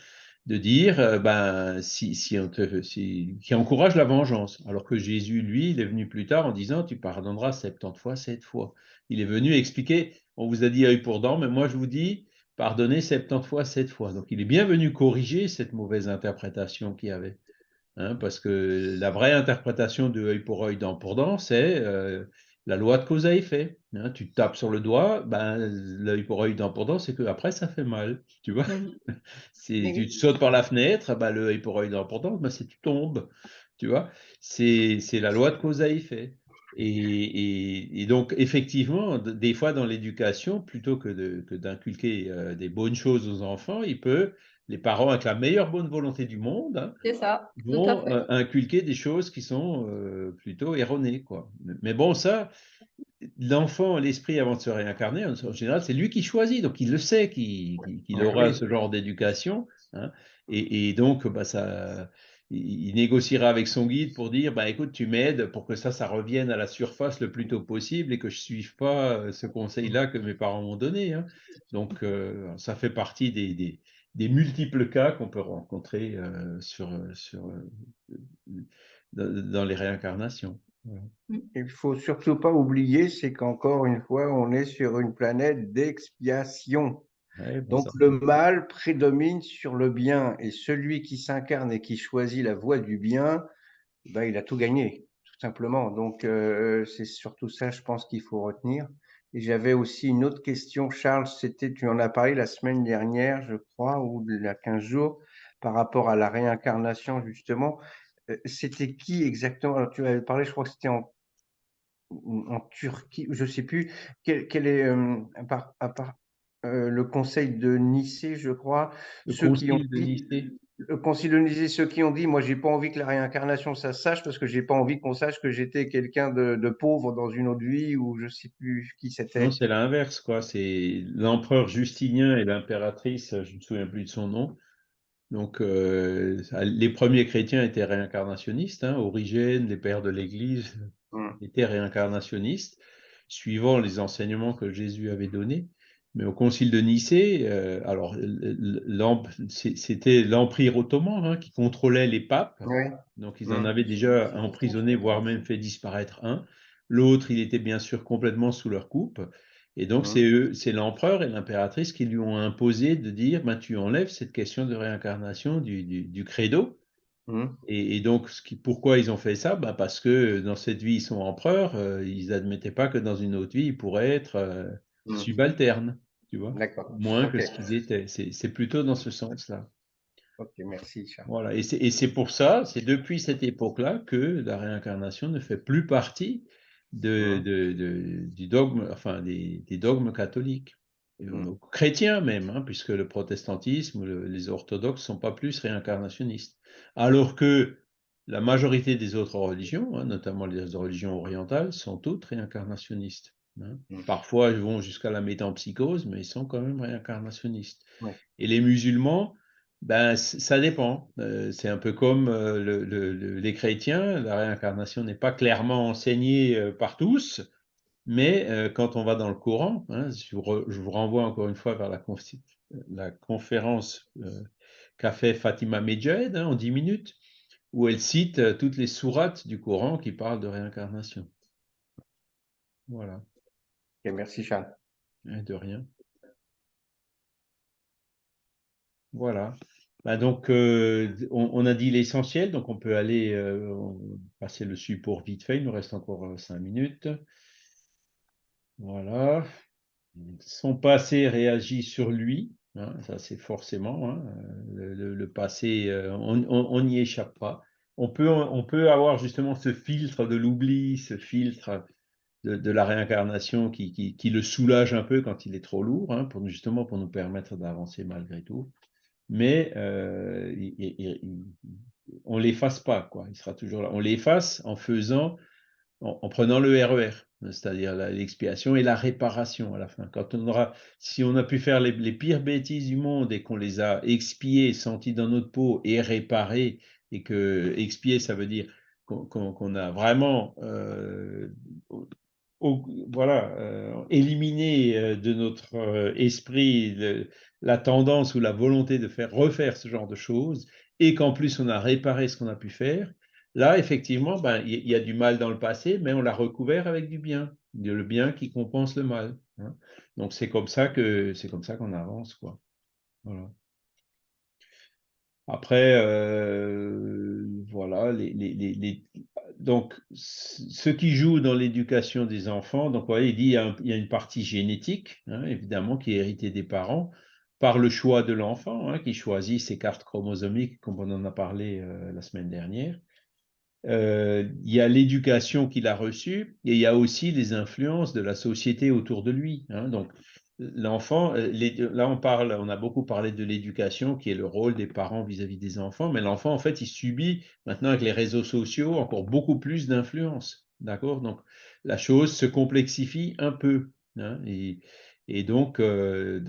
Speaker 1: de dire, euh, ben, si, si on te, si, qui encourage la vengeance. Alors que Jésus, lui, il est venu plus tard en disant, tu pardonneras 70 fois, 7 fois. Il est venu expliquer, on vous a dit œil pour dent, mais moi je vous dis, pardonner 70 fois, 7 fois. Donc il est bien venu corriger cette mauvaise interprétation qu'il y avait. Hein, parce que la vraie interprétation de œil pour œil, dent pour dent, c'est euh, la loi de cause à effet. Hein. tu tapes sur le doigt, ben, l'œil pour œil, dent pour dent, c'est que après ça fait mal. Tu vois Si tu sautes par la fenêtre, ben, le œil pour œil, dent pour dent, ben, c'est tu tombes. Tu vois C'est la loi de cause à effet. Et, donc, effectivement, des fois dans l'éducation, plutôt que d'inculquer euh, des bonnes choses aux enfants, il peut les parents, avec la meilleure bonne volonté du monde, hein, vont euh, inculquer des choses qui sont euh, plutôt erronées. Quoi. Mais bon, ça, l'enfant, l'esprit, avant de se réincarner, en, général, c'est lui qui choisit. Donc, il le sait qu'il aura ce genre d'éducation. Hein, et, donc, bah, ça, il, négociera avec son guide pour dire bah, écoute, tu m'aides pour que ça, ça revienne à la surface le plus tôt possible et que je ne suive pas euh, ce conseil-là que mes parents m'ont donné. Hein. Donc, ça fait partie des des multiples cas qu'on peut rencontrer euh, sur, euh, sur, euh, dans, les réincarnations.
Speaker 2: Il ne faut surtout pas oublier, c'est qu'encore une fois, on est sur une planète d'expiation. Donc le mal prédomine sur le bien et celui qui s'incarne et qui choisit la voie du bien, ben, il a tout gagné, tout simplement. Donc c'est surtout ça, je pense, qu'il faut retenir. Et j'avais aussi une autre question, Charles, c'était, tu en as parlé la semaine dernière, je crois, ou il y a 15 jours, par rapport à la réincarnation, justement. Euh, c'était qui exactement? Tu avais parlé, je crois que c'était en, en Turquie, je ne sais plus. Quel, quel est, euh, à part, euh, le conseil de Nicée, je crois,
Speaker 1: le ceux qui ont de Nicée
Speaker 2: concilioniser ceux qui ont dit moi j'ai pas envie que la réincarnation ça se sache parce que j'ai pas envie qu'on sache que j'étais quelqu'un de, pauvre dans une autre vie ou je sais plus qui c'était.
Speaker 1: Non, c'est l'inverse quoi. C'est l'empereur Justinien et l'impératrice, je me souviens plus de son nom. Donc euh, les premiers chrétiens étaient réincarnationnistes. Hein, Origène, les pères de l'Église hum. étaient réincarnationnistes, suivant les enseignements que Jésus avait donnés. Mais au concile de Nicée, euh, alors c'était l'empire ottoman hein, qui contrôlait les papes. Donc ils en avaient déjà emprisonné, voire même fait disparaître un. L'autre, il était bien sûr complètement sous leur coupe. Et donc c'est l'empereur et l'impératrice qui lui ont imposé de dire, ben, tu enlèves cette question de réincarnation du, du, credo. Et, donc, ce qui, pourquoi ils ont fait ça? Ben Parce que dans cette vie, ils sont empereurs, euh, ils n'admettaient pas que dans une autre vie, ils pourraient être euh, subalternes tu vois, moins que ce qu'ils étaient. C'est plutôt dans ce sens-là.
Speaker 2: Ok, merci. Charles.
Speaker 1: Voilà, et c'est pour ça, c'est depuis cette époque-là que la réincarnation ne fait plus partie de, de, du dogme, enfin des, des dogmes catholiques, mmh. chrétiens même, hein, puisque le protestantisme, les orthodoxes sont pas plus réincarnationnistes, alors que la majorité des autres religions, hein, notamment les religions orientales, sont toutes réincarnationnistes. Hein. Mmh. Parfois, ils vont jusqu'à la métampsychose, mais ils sont quand même réincarnationnistes. Et les musulmans, ben, ça dépend. Euh, c'est un peu comme euh, les chrétiens, la réincarnation n'est pas clairement enseignée euh, par tous, mais quand on va dans le Coran, hein, je, vous renvoie encore une fois vers la, la conférence qu'a fait Fatima Medjed hein, en 10 minutes, où elle cite toutes les sourates du Coran qui parlent de réincarnation. Voilà
Speaker 2: merci Charles.
Speaker 1: De rien. Voilà. Bah, donc, euh, on, a dit l'essentiel, donc on peut aller euh, passer le support vite fait. Il nous reste encore euh, cinq minutes. Voilà. Son passé réagit sur lui. Hein, ça, c'est forcément. Hein, le, passé, on n'y échappe pas. On peut, on peut avoir justement ce filtre de l'oubli, ce filtre de, la réincarnation qui, le soulage un peu quand il est trop lourd, hein, pour, justement pour nous permettre d'avancer malgré tout. Mais euh, on ne l'efface pas, quoi. Il sera toujours là. On l'efface en faisant, en, prenant le RER, e c'est-à-dire l'expiation et la réparation à la fin. Quand on aura, si on a pu faire les, pires bêtises du monde et qu'on les a expiées, senties dans notre peau et réparées, et que expier, ça veut dire qu'on a vraiment euh, voilà, euh, éliminer euh, de notre euh, esprit la tendance ou la volonté de faire refaire ce genre de choses, et qu'en plus on a réparé ce qu'on a pu faire, là, effectivement, ben, il y, a du mal dans le passé, mais on l'a recouvert avec du bien, le bien qui compense le mal. hein. Donc c'est comme ça que c'est comme ça qu'on avance, quoi. Après, voilà, les, les, donc ceux qui jouent dans l'éducation des enfants, donc il y a une partie génétique, hein, évidemment, qui est héritée des parents par le choix de l'enfant, hein, qui choisit ses cartes chromosomiques, comme on en a parlé euh, la semaine dernière. Euh, il y a l'éducation qu'il a reçue et il y a aussi les influences de la société autour de lui. Hein. Donc, l'enfant, euh, là on parle, on a beaucoup parlé de l'éducation qui est le rôle des parents vis-à-vis des enfants, mais l'enfant en fait il subit maintenant avec les réseaux sociaux encore beaucoup plus d'influence, d'accord? Donc la chose se complexifie un peu, hein, et, donc euh,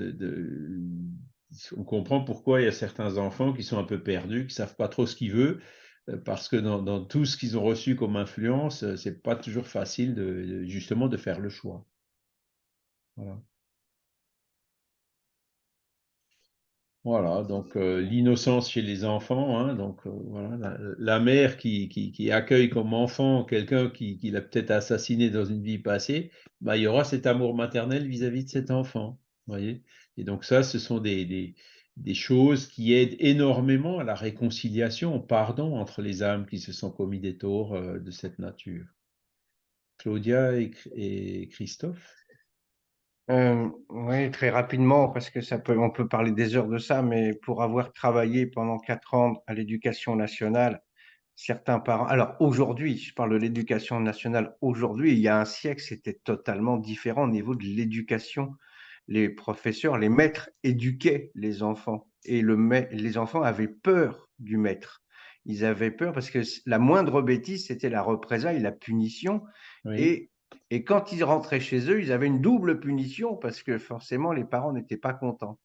Speaker 1: on comprend pourquoi il y a certains enfants qui sont un peu perdus, qui savent pas trop ce qu'ils veulent, euh, parce que dans, tout ce qu'ils ont reçu comme influence, c'est pas toujours facile justement de faire le choix. Voilà, donc euh, l'innocence chez les enfants, hein, donc euh, voilà, la, mère qui, qui, accueille comme enfant quelqu'un qui, qui l'a peut-être assassiné dans une vie passée, bah, il y aura cet amour maternel vis-à-vis de cet enfant, voyez. Et donc ça, ce sont des, choses qui aident énormément à la réconciliation, au pardon entre les âmes qui se sont commis des torts euh, de cette nature. Claudia et, et Christophe?
Speaker 2: Euh, oui, très rapidement, parce que ça peut, on peut parler des heures de ça, mais pour avoir travaillé pendant quatre ans à l'éducation nationale, certains parents. Alors aujourd'hui, je parle de l'éducation nationale. Aujourd'hui, il y a un siècle, c'était totalement différent au niveau de l'éducation. Les professeurs, les maîtres éduquaient les enfants et le, les enfants avaient peur du maître. Ils avaient peur parce que la moindre bêtise, c'était la représailles, la punition. Oui. Et et quand ils rentraient chez eux, ils avaient une double punition parce que forcément, les parents n'étaient pas contents.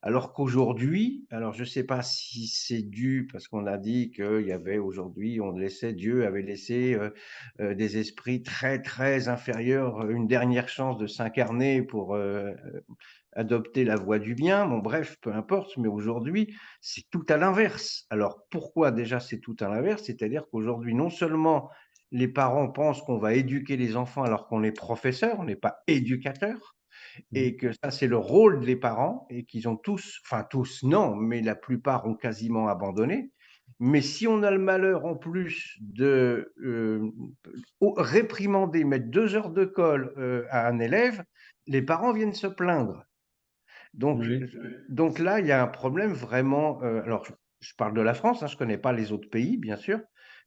Speaker 2: Alors qu'aujourd'hui, alors je ne sais pas si c'est dû parce qu'on a dit qu'il y avait aujourd'hui, on laissait, Dieu avait laissé euh, euh, des esprits très, très inférieurs euh, une dernière chance de s'incarner pour adopter la voie du bien. Bon, bref, peu importe, mais aujourd'hui, c'est tout à l'inverse. Alors pourquoi déjà c'est tout à l'inverse? C'est-à-dire qu'aujourd'hui, non seulement les parents pensent qu'on va éduquer les enfants alors qu'on est professeur, on n'est pas éducateur, mmh. et que ça, c'est le rôle des parents, et qu'ils ont tous, enfin tous, non, mais la plupart ont quasiment abandonné. Mais si on a le malheur en plus de euh, réprimander, mettre deux heures de colle euh, à un élève, les parents viennent se plaindre. Donc, oui. donc là, il y a un problème vraiment. Euh, alors, je, je, parle de la France, hein, je ne connais pas les autres pays, bien sûr,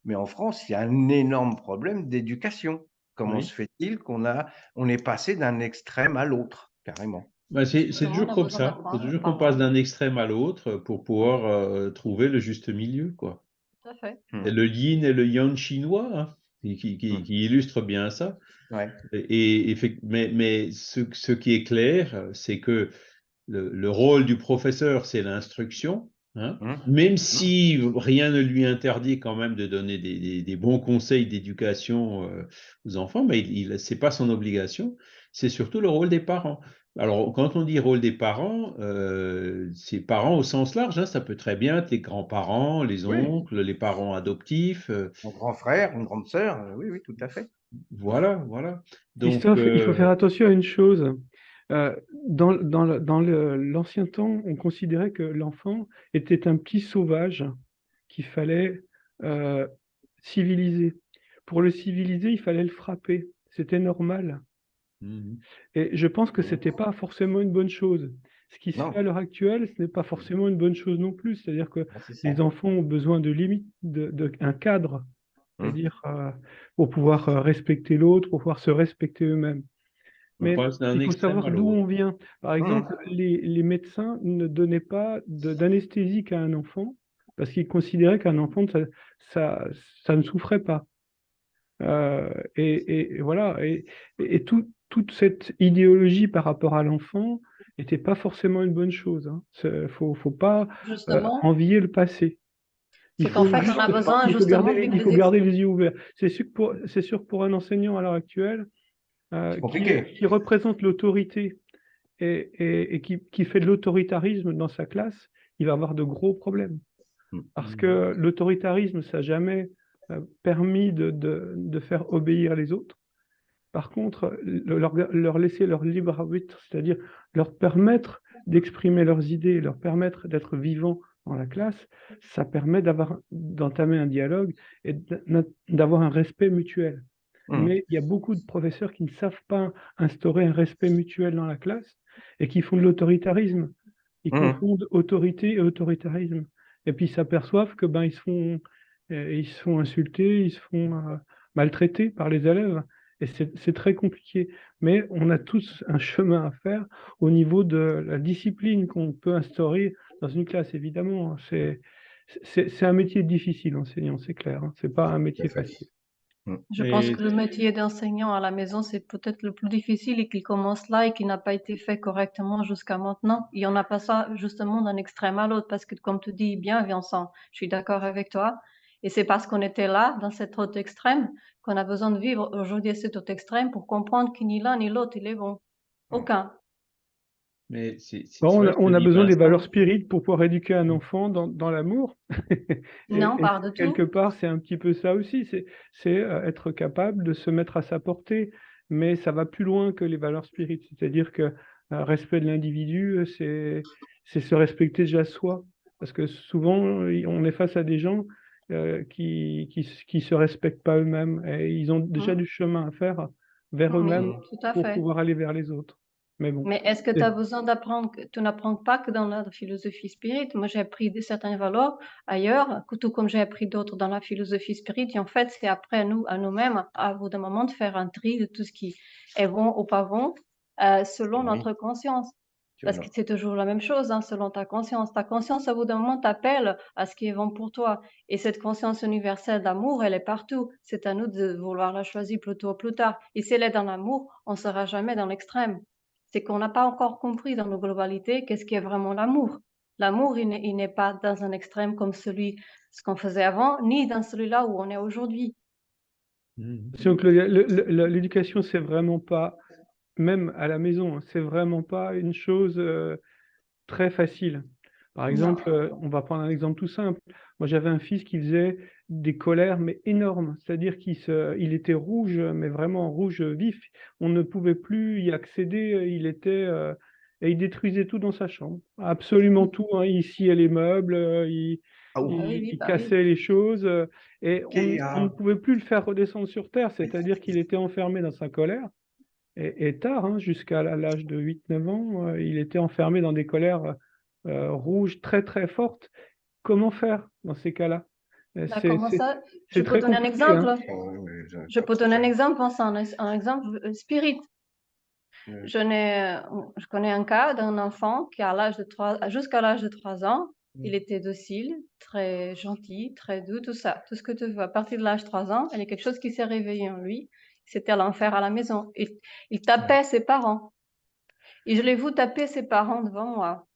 Speaker 2: mais en France, il y a un énorme problème d'éducation. Comment oui. se fait-il qu'on a, on est passé d'un extrême à l'autre, carrément?
Speaker 1: Bah c'est toujours comme ça. Faut toujours qu'on passe d'un extrême à l'autre pour pouvoir euh, trouver le juste milieu. Quoi.
Speaker 6: Tout à fait.
Speaker 1: Et le yin et le yang chinois, hein, qui, qui, qui,
Speaker 2: Hmm.
Speaker 1: qui bien ça.
Speaker 2: Ouais.
Speaker 1: Et, et, mais mais ce, ce qui est clair, c'est que le, le rôle du professeur, c'est l'instruction. Hein?
Speaker 2: Mmh.
Speaker 1: même si rien ne lui interdit quand même de donner des, des, des bons conseils d'éducation euh, aux enfants, mais il, il c'est pas son obligation. C'est surtout le rôle des parents. Alors, quand on dit rôle des parents, euh, c'est parents au sens large. Hein, ça peut très bien être les grands-parents, les
Speaker 2: Oui.
Speaker 1: oncles, les parents adoptifs. euh,
Speaker 2: Mon grand frère, une grande sœur, euh, oui, oui, tout à fait.
Speaker 1: voilà, voilà. Donc,
Speaker 5: Christophe, il faut faire attention à une chose. Euh, dans l'ancien temps, on considérait que l'enfant était un petit sauvage qu'il fallait euh, civiliser. Pour le civiliser, il fallait le frapper. C'était normal.
Speaker 1: mhm.
Speaker 5: Et je pense que c'était pas forcément une bonne chose. Ce qui se fait à l'heure actuelle, ce n'est pas forcément une bonne chose non plus. C'est-à-dire que
Speaker 2: Ah,
Speaker 5: les enfants ont besoin de limites, de, de- un cadre,
Speaker 2: Mmh.
Speaker 5: c'est-à-dire euh, pour pouvoir respecter l'autre, pour pouvoir se respecter eux-mêmes. Mais il faut savoir d'où on vient. Par exemple, les, les médecins ne donnaient pas d'anesthésique à un enfant parce qu'ils considéraient qu'un enfant, ça, ça, ça ne souffrait pas. Euh, et, et- et voilà. Et, et tout- toute cette idéologie par rapport à l'enfant n'était pas forcément une bonne chose. Il ne faut, faut pas euh, envier le passé. Il
Speaker 6: C'est qu'en fait, on a besoin,
Speaker 5: il faut
Speaker 6: justement,
Speaker 5: garder, il faut garder les yeux ouverts. C'est sûr, sûr que pour un enseignant à l'heure actuelle, euh, qui, représente l'autorité et, et- et qui, qui fait de l'autoritarisme dans sa classe, il va avoir de gros problèmes.
Speaker 2: Mm.
Speaker 5: Parce que l'autoritarisme, ça n'a jamais euh, permis de, de- de faire obéir les autres. Par contre, leur, leur laisser leur libre arbitre, c'est-à-dire leur permettre d'exprimer leurs idées, leur permettre d'être vivants dans la classe, ça permet d'avoir d'entamer un dialogue et d'avoir un respect mutuel. Mmh. Mais il y a beaucoup de professeurs qui ne savent pas instaurer un respect mutuel dans la classe et qui font de l'autoritarisme. Ils mmh. confondent autorité et autoritarisme. Et puis ils s'aperçoivent que ben ils se font euh, ils se font insulter, ils se font euh, maltraiter par les élèves. Et c'est très compliqué. Mais on a tous un chemin à faire au niveau de la discipline qu'on peut instaurer dans une classe, évidemment. C'est un métier difficile, enseignant, c'est clair. Hein. C'est pas un métier facile.
Speaker 6: Mmh. Je pense que le métier d'enseignant à la maison, c'est peut-être le plus difficile et qu'il commence là et qui n'a pas été fait correctement jusqu'à maintenant. Il n'y en a pas ça justement d'un extrême à l'autre parce que, comme tu dis bien, Vincent, je suis d'accord avec toi. Et c'est parce qu'on était là, dans cet autre extrême, qu'on a besoin de vivre aujourd'hui cet autre extrême pour comprendre que ni l'un ni l'autre, il est bon. Aucun.
Speaker 5: Mais on, a, besoin des valeurs spirites pour pouvoir éduquer un enfant dans, l'amour.
Speaker 6: non, pas de tout.
Speaker 5: Quelque part, c'est un petit peu ça aussi. C'est euh, être capable de se mettre à sa portée. Mais ça va plus loin que les valeurs spirites. C'est-à-dire que euh, respect de l'individu, euh, c'est se respecter déjà soi. Parce que souvent, on est face à des gens qui, qui, se respectent pas eux-mêmes et ils ont déjà mmh. du chemin à faire vers eux-mêmes pour pouvoir aller vers les autres.
Speaker 6: Mais est-ce que tu as besoin d'apprendre, tu n'apprends pas que dans la philosophie spirit. Moi, j'ai appris certaines valeurs ailleurs, tout comme j'ai appris d'autres dans la philosophie spirit. Et en fait, c'est après à nous, à nous-mêmes, à bout d'un moment, de faire un tri de tout ce qui est bon ou pas bon, euh, selon notre conscience. Parce que c'est toujours la même chose, hein, selon ta conscience. Ta conscience, à bout d'un moment, t'appelle à ce qui est bon pour toi. Et cette conscience universelle d'amour, elle est partout. C'est à nous de vouloir la choisir plus tôt ou plus tard. Et si elle est dans l'amour, on ne sera jamais dans l'extrême c'est qu'on n'a pas encore compris dans nos globalités qu'est-ce qui est vraiment l'amour. L'amour, il n'est pas dans un extrême comme celui, ce qu'on faisait avant, ni dans celui-là où on est aujourd'hui.
Speaker 5: Donc l'éducation, c'est vraiment pas, même à la maison, hein, c'est vraiment pas une chose euh, très facile. Par exemple, euh, on va prendre un exemple tout simple. Moi, j'avais un fils qui faisait des colères, mais énormes. C'est-à-dire qu'il il était rouge, mais vraiment rouge vif. On ne pouvait plus y accéder. Il était euh, et il détruisait tout dans sa chambre, absolument tout. Hein. Il sciait les meubles, euh, il, ah il, cassait les choses, et on, ne pouvait plus le faire redescendre sur terre. C'est-à-dire qu'il était enfermé dans sa colère. Et, tard, hein, jusqu'à l'âge de 8-9 ans, il était enfermé dans des colères euh, rouge très très forte. Comment faire dans ces cas-là?
Speaker 6: Euh, bah, Je peux donner un exemple. Hein. Oh, je peux donner un exemple, un, exemple euh, spirit. Je, je connais un cas d'un enfant qui, à l'âge de 3, jusqu'à l'âge de 3 ans, il était docile, très gentil, très doux, tout ça, tout ce que tu veux. À partir de l'âge de 3 ans, il y a quelque chose qui s'est réveillé en lui. C'était l'enfer à la maison. Il, il tapait ses parents. Et je l'ai vu taper ses parents devant moi.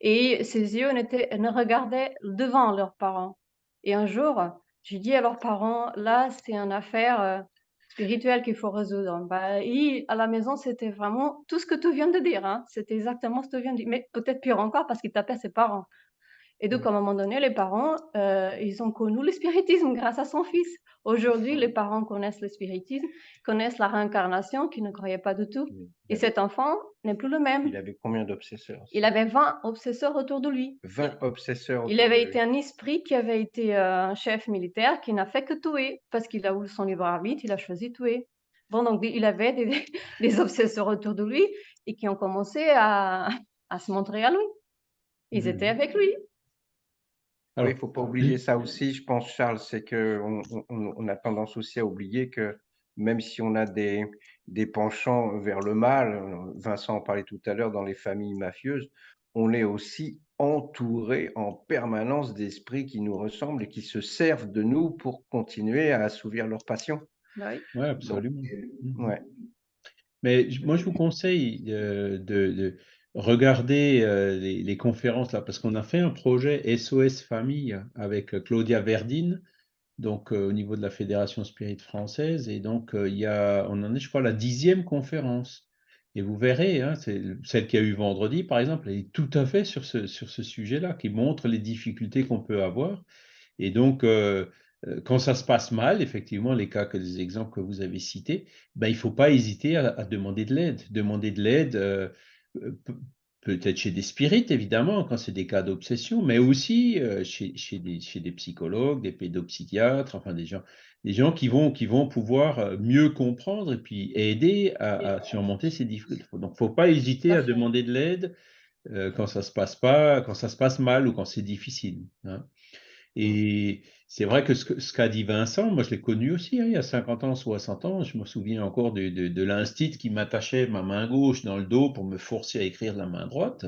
Speaker 6: Et ses yeux ne regardaient devant leurs parents. Et un jour, j'ai dit à leurs parents, là, c'est une affaire euh, spirituelle qu'il faut résoudre. Bah, à la maison, c'était vraiment tout ce que tu viens de dire. Hein. C'était exactement ce que tu viens de dire. Mais peut-être pire encore parce qu'il tapait ses parents. Et donc, à un moment donné, les parents, euh, ils ont connu le spiritisme grâce à son fils. Aujourd'hui, les parents connaissent le spiritisme, connaissent la réincarnation, qui ne croyaient pas du tout. Et cet enfant n'est plus le même.
Speaker 2: Il avait combien d'obsesseurs
Speaker 6: Il avait 20 obsesseurs autour de lui.
Speaker 2: 20 obsesseurs.
Speaker 6: Il avait été un esprit qui avait été euh, un chef militaire qui n'a fait que tuer, parce qu'il a eu son libre arbitre, il a choisi de tuer. Bon, donc il avait des, des obsesseurs autour de lui et qui ont commencé à, à se montrer à lui. Ils mmh. étaient avec lui
Speaker 2: il ne faut pas oublier ça aussi, je pense, Charles, c'est qu'on on, a tendance aussi à oublier que même si on a des, des penchants vers le mal, Vincent en parlait tout à l'heure dans les familles mafieuses, on est aussi entouré en permanence d'esprits qui nous ressemblent et qui se servent de nous pour continuer à assouvir leur passion.
Speaker 1: Bah oui, absolument. Mmh. ouais. Mais moi, je vous conseille euh, de Regardez euh, les, conférences là, parce qu'on a fait un projet SOS Famille avec euh, Claudia Verdine, donc euh, au niveau de la Fédération Spirit française, et donc il y a, on en est, je crois, la dixième conférence. Et vous verrez, hein, celle qui a eu vendredi, par exemple, elle est tout à fait sur ce, sujet-là, qui montre les difficultés qu'on peut avoir. Et donc, quand ça se passe mal, effectivement, les cas, les exemples que vous avez cités, ben, il ne faut pas hésiter à, demander de l'aide. Demander de l'aide, peut-être chez des spirites, évidemment, quand c'est des cas d'obsession, mais aussi chez, chez, des, chez, des, psychologues, des pédopsychiatres, enfin des gens, des gens qui, vont, qui vont pouvoir mieux comprendre et puis aider à, surmonter ces difficultés. Donc, il ne faut pas hésiter à demander de l'aide quand ça se passe pas, quand ça se passe mal ou quand c'est difficile. Hein. Et c'est vrai que ce, qu'a dit Vincent, moi je l'ai connu aussi, hein, il y a 50 ans, 60 ans, je me souviens encore de, de, l'instit qui m'attachait ma main gauche dans le dos pour me forcer à écrire la main droite,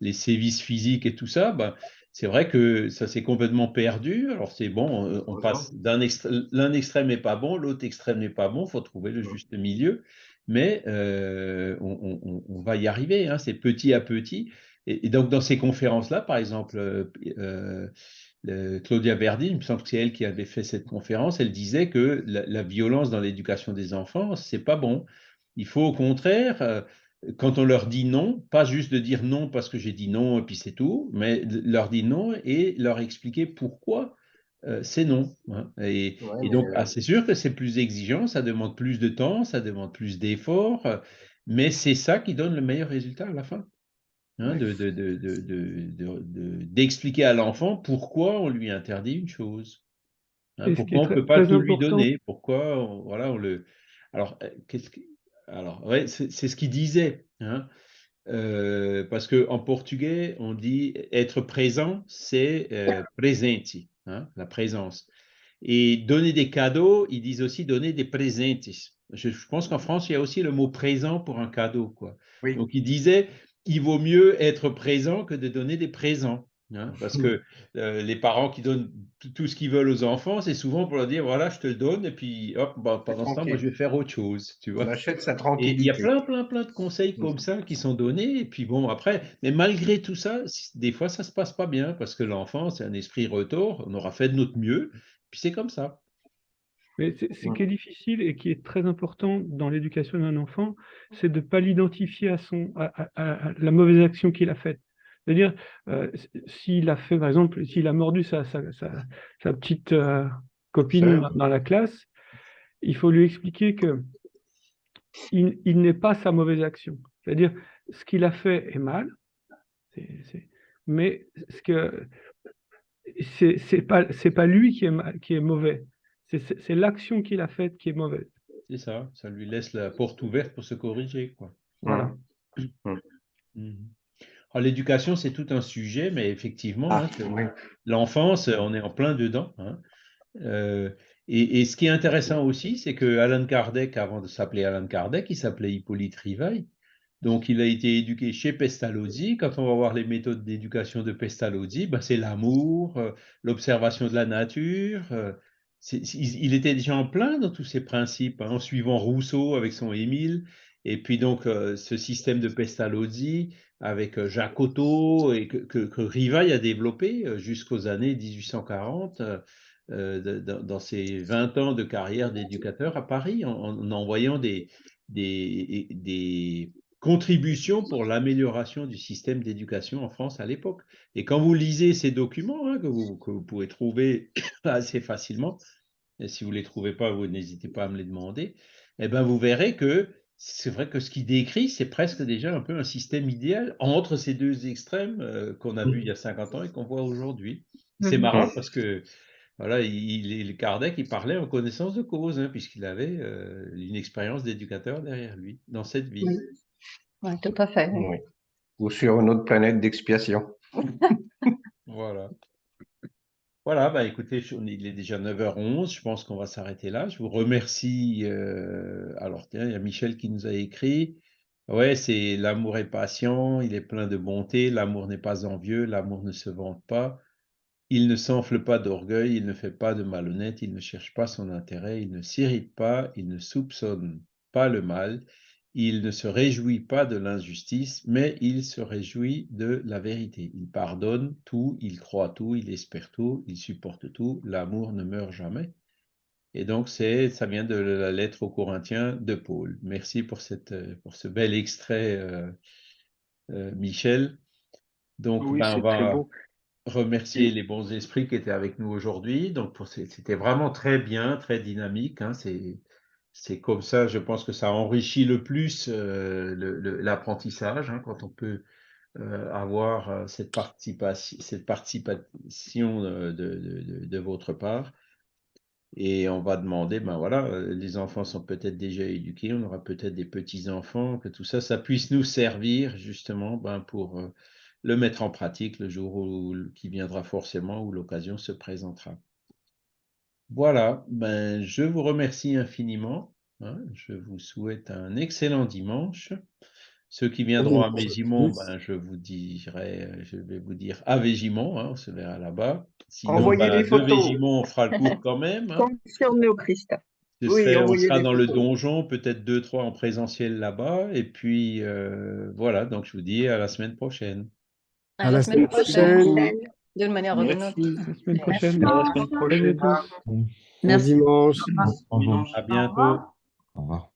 Speaker 1: les sévices physiques et tout ça, ben, c'est vrai que ça s'est complètement perdu. Alors c'est bon, on passe d'un extrême, l'un extrême n'est pas bon, l'autre extrême n'est pas bon, il faut trouver le juste milieu, mais euh, on, va y arriver, hein, c'est petit à petit. Et, donc dans ces conférences-là, par exemple, euh, euh, Claudia Verdi, il me semble que c'est elle qui avait fait cette conférence, elle disait que la, violence dans l'éducation des enfants, c'est pas bon. Il faut au contraire, euh, quand on leur dit non, pas juste de dire non parce que j'ai dit non et puis c'est tout, mais leur dire non et leur expliquer pourquoi euh, c'est non. Hein. Et, donc, ah, c'est sûr que c'est plus exigeant, ça demande plus de temps, ça demande plus d'efforts, mais c'est ça qui donne le meilleur résultat à la fin. Hein, d'expliquer à l'enfant pourquoi on lui interdit une chose. Hein, pourquoi on ne peut pas tout lui donner Pourquoi on, voilà, on le. Alors, euh, qu'est-ce que... Alors, ouais, c'est ce qu'il disait. Hein, euh, parce qu'en portugais, on dit être présent, c'est euh, presenti, hein, la présence. Et donner des cadeaux, ils disent aussi donner des presentes. Je, je pense qu'en France, il y a aussi le mot présent pour un cadeau. Quoi. Donc, il disait, il vaut mieux être présent que de donner des présents. Hein, parce que euh, les parents qui donnent tout ce qu'ils veulent aux enfants, c'est souvent pour leur dire voilà, je te le donne, et puis hop, bah, pendant ce temps, moi je vais faire autre chose. Tu vois.
Speaker 2: On achète sa tranquillité.
Speaker 1: Et il y a plein, plein, plein de conseils comme ça qui sont donnés, et puis bon, après, mais malgré tout ça, des fois ça se passe pas bien, parce que l'enfant, c'est un esprit retour, on aura fait de notre mieux, puis c'est comme ça.
Speaker 5: Mais ce qui est difficile et qui est très important dans l'éducation d'un enfant, c'est de ne pas l'identifier à, son, à, la mauvaise action qu'il a faite. C'est-à-dire, euh, s'il a fait, par exemple, s'il a mordu sa, sa, sa, petite euh, copine dans la classe, il faut lui expliquer que il, n'est pas sa mauvaise action. C'est-à-dire, ce qu'il a fait est mal, mais ce que c'est pas, pas lui qui est, qui est mauvais, c'est l'action qu'il a faite qui est mauvaise.
Speaker 1: C'est ça, ça lui laisse la porte ouverte pour se corriger. Quoi. Voilà. Mhm. L'éducation, c'est tout un sujet, mais effectivement, ah, hein, l'enfance, on est en plein dedans. Hein. Euh, et, ce qui est intéressant aussi, c'est que Alan Kardec, avant de s'appeler Alan Kardec, il s'appelait Hippolyte Rivail. Donc, il a été éduqué chez Pestalozzi. Quand on va voir les méthodes d'éducation de Pestalozzi, ben, c'est l'amour, euh, l'observation de la nature, euh, il était déjà en plein dans tous ces principes, hein, en suivant Rousseau avec son Émile, et puis donc euh, ce système de Pestalozzi avec euh, Jacques Otto, et que, que, Rivail a développé euh, jusqu'aux années 1840, dans, ses 20 ans de carrière d'éducateur à Paris, en, envoyant des, contributions pour l'amélioration du système d'éducation en France à l'époque. Et quand vous lisez ces documents, hein, que, vous, que, vous, pouvez trouver assez facilement, et si vous ne les trouvez pas, vous n'hésitez pas à me les demander, eh ben vous verrez que c'est vrai que ce qu'il décrit, c'est presque déjà un peu un système idéal entre ces deux extrêmes euh, qu'on a vu il y a 50 ans et qu'on voit aujourd'hui. C'est mmh. marrant parce que voilà, il, il, Kardec, il parlait en connaissance de cause, hein, puisqu'il avait euh, une expérience d'éducateur derrière lui, dans cette vie.
Speaker 6: Oui, tout à fait.
Speaker 2: Ou sur une autre planète d'expiation.
Speaker 1: voilà. Voilà, bah écoutez, il est déjà 9h11, je pense qu'on va s'arrêter là. Je vous remercie. Euh, alors, tiens, il y a Michel qui nous a écrit. Ouais, c'est l'amour est patient, il est plein de bonté, l'amour n'est pas envieux, l'amour ne se vante pas, il ne s'enfle pas d'orgueil, il ne fait pas de malhonnête, il ne cherche pas son intérêt, il ne s'irrite pas, il ne soupçonne pas le mal, il ne se réjouit pas de l'injustice, mais il se réjouit de la vérité. Il pardonne tout, il croit tout, il espère tout, il supporte tout. L'amour ne meurt jamais. Et donc, c'est, ça vient de la lettre aux Corinthiens de Paul. Merci pour, cette, pour ce bel extrait, euh, euh, Michel.
Speaker 7: Donc, oui, ben, très beau.
Speaker 1: remercier les bons esprits qui étaient avec nous aujourd'hui. Donc, pour c'était vraiment très bien, très dynamique. hein. C'est, c'est comme ça, je pense que ça enrichit le plus euh, l'apprentissage hein, quand on peut euh, avoir euh, cette participation, de, votre part. Et on va demander, ben voilà, les enfants sont peut-être déjà éduqués, on aura peut-être des petits-enfants, que tout ça, ça puisse nous servir justement ben, pour le mettre en pratique le jour qui viendra forcément, où l'occasion se présentera. Voilà, ben, je vous remercie infiniment. hein, je vous souhaite un excellent dimanche. Ceux qui viendront à
Speaker 3: tous.
Speaker 1: ben, je vous dirai, je vais vous dire à Végimont, hein, on se verra là-bas. Sinon,
Speaker 2: Envoyez
Speaker 1: ben, de
Speaker 2: photos.
Speaker 1: Végimont, on fera le cours quand même. hein.
Speaker 2: Oui,
Speaker 1: serai- on sera dans le donjon, peut-être deux, trois en présentiel là-bas. Et puis, euh, voilà, donc je vous dis à la semaine prochaine.
Speaker 3: À la semaine prochaine.
Speaker 6: D'une manière ou d'une autre.
Speaker 7: Merci.
Speaker 5: La semaine prochaine.
Speaker 7: À la semaine prochaine.
Speaker 5: tous.
Speaker 3: Bon dimanche.
Speaker 8: Au revoir.
Speaker 1: À bientôt.
Speaker 8: Au revoir.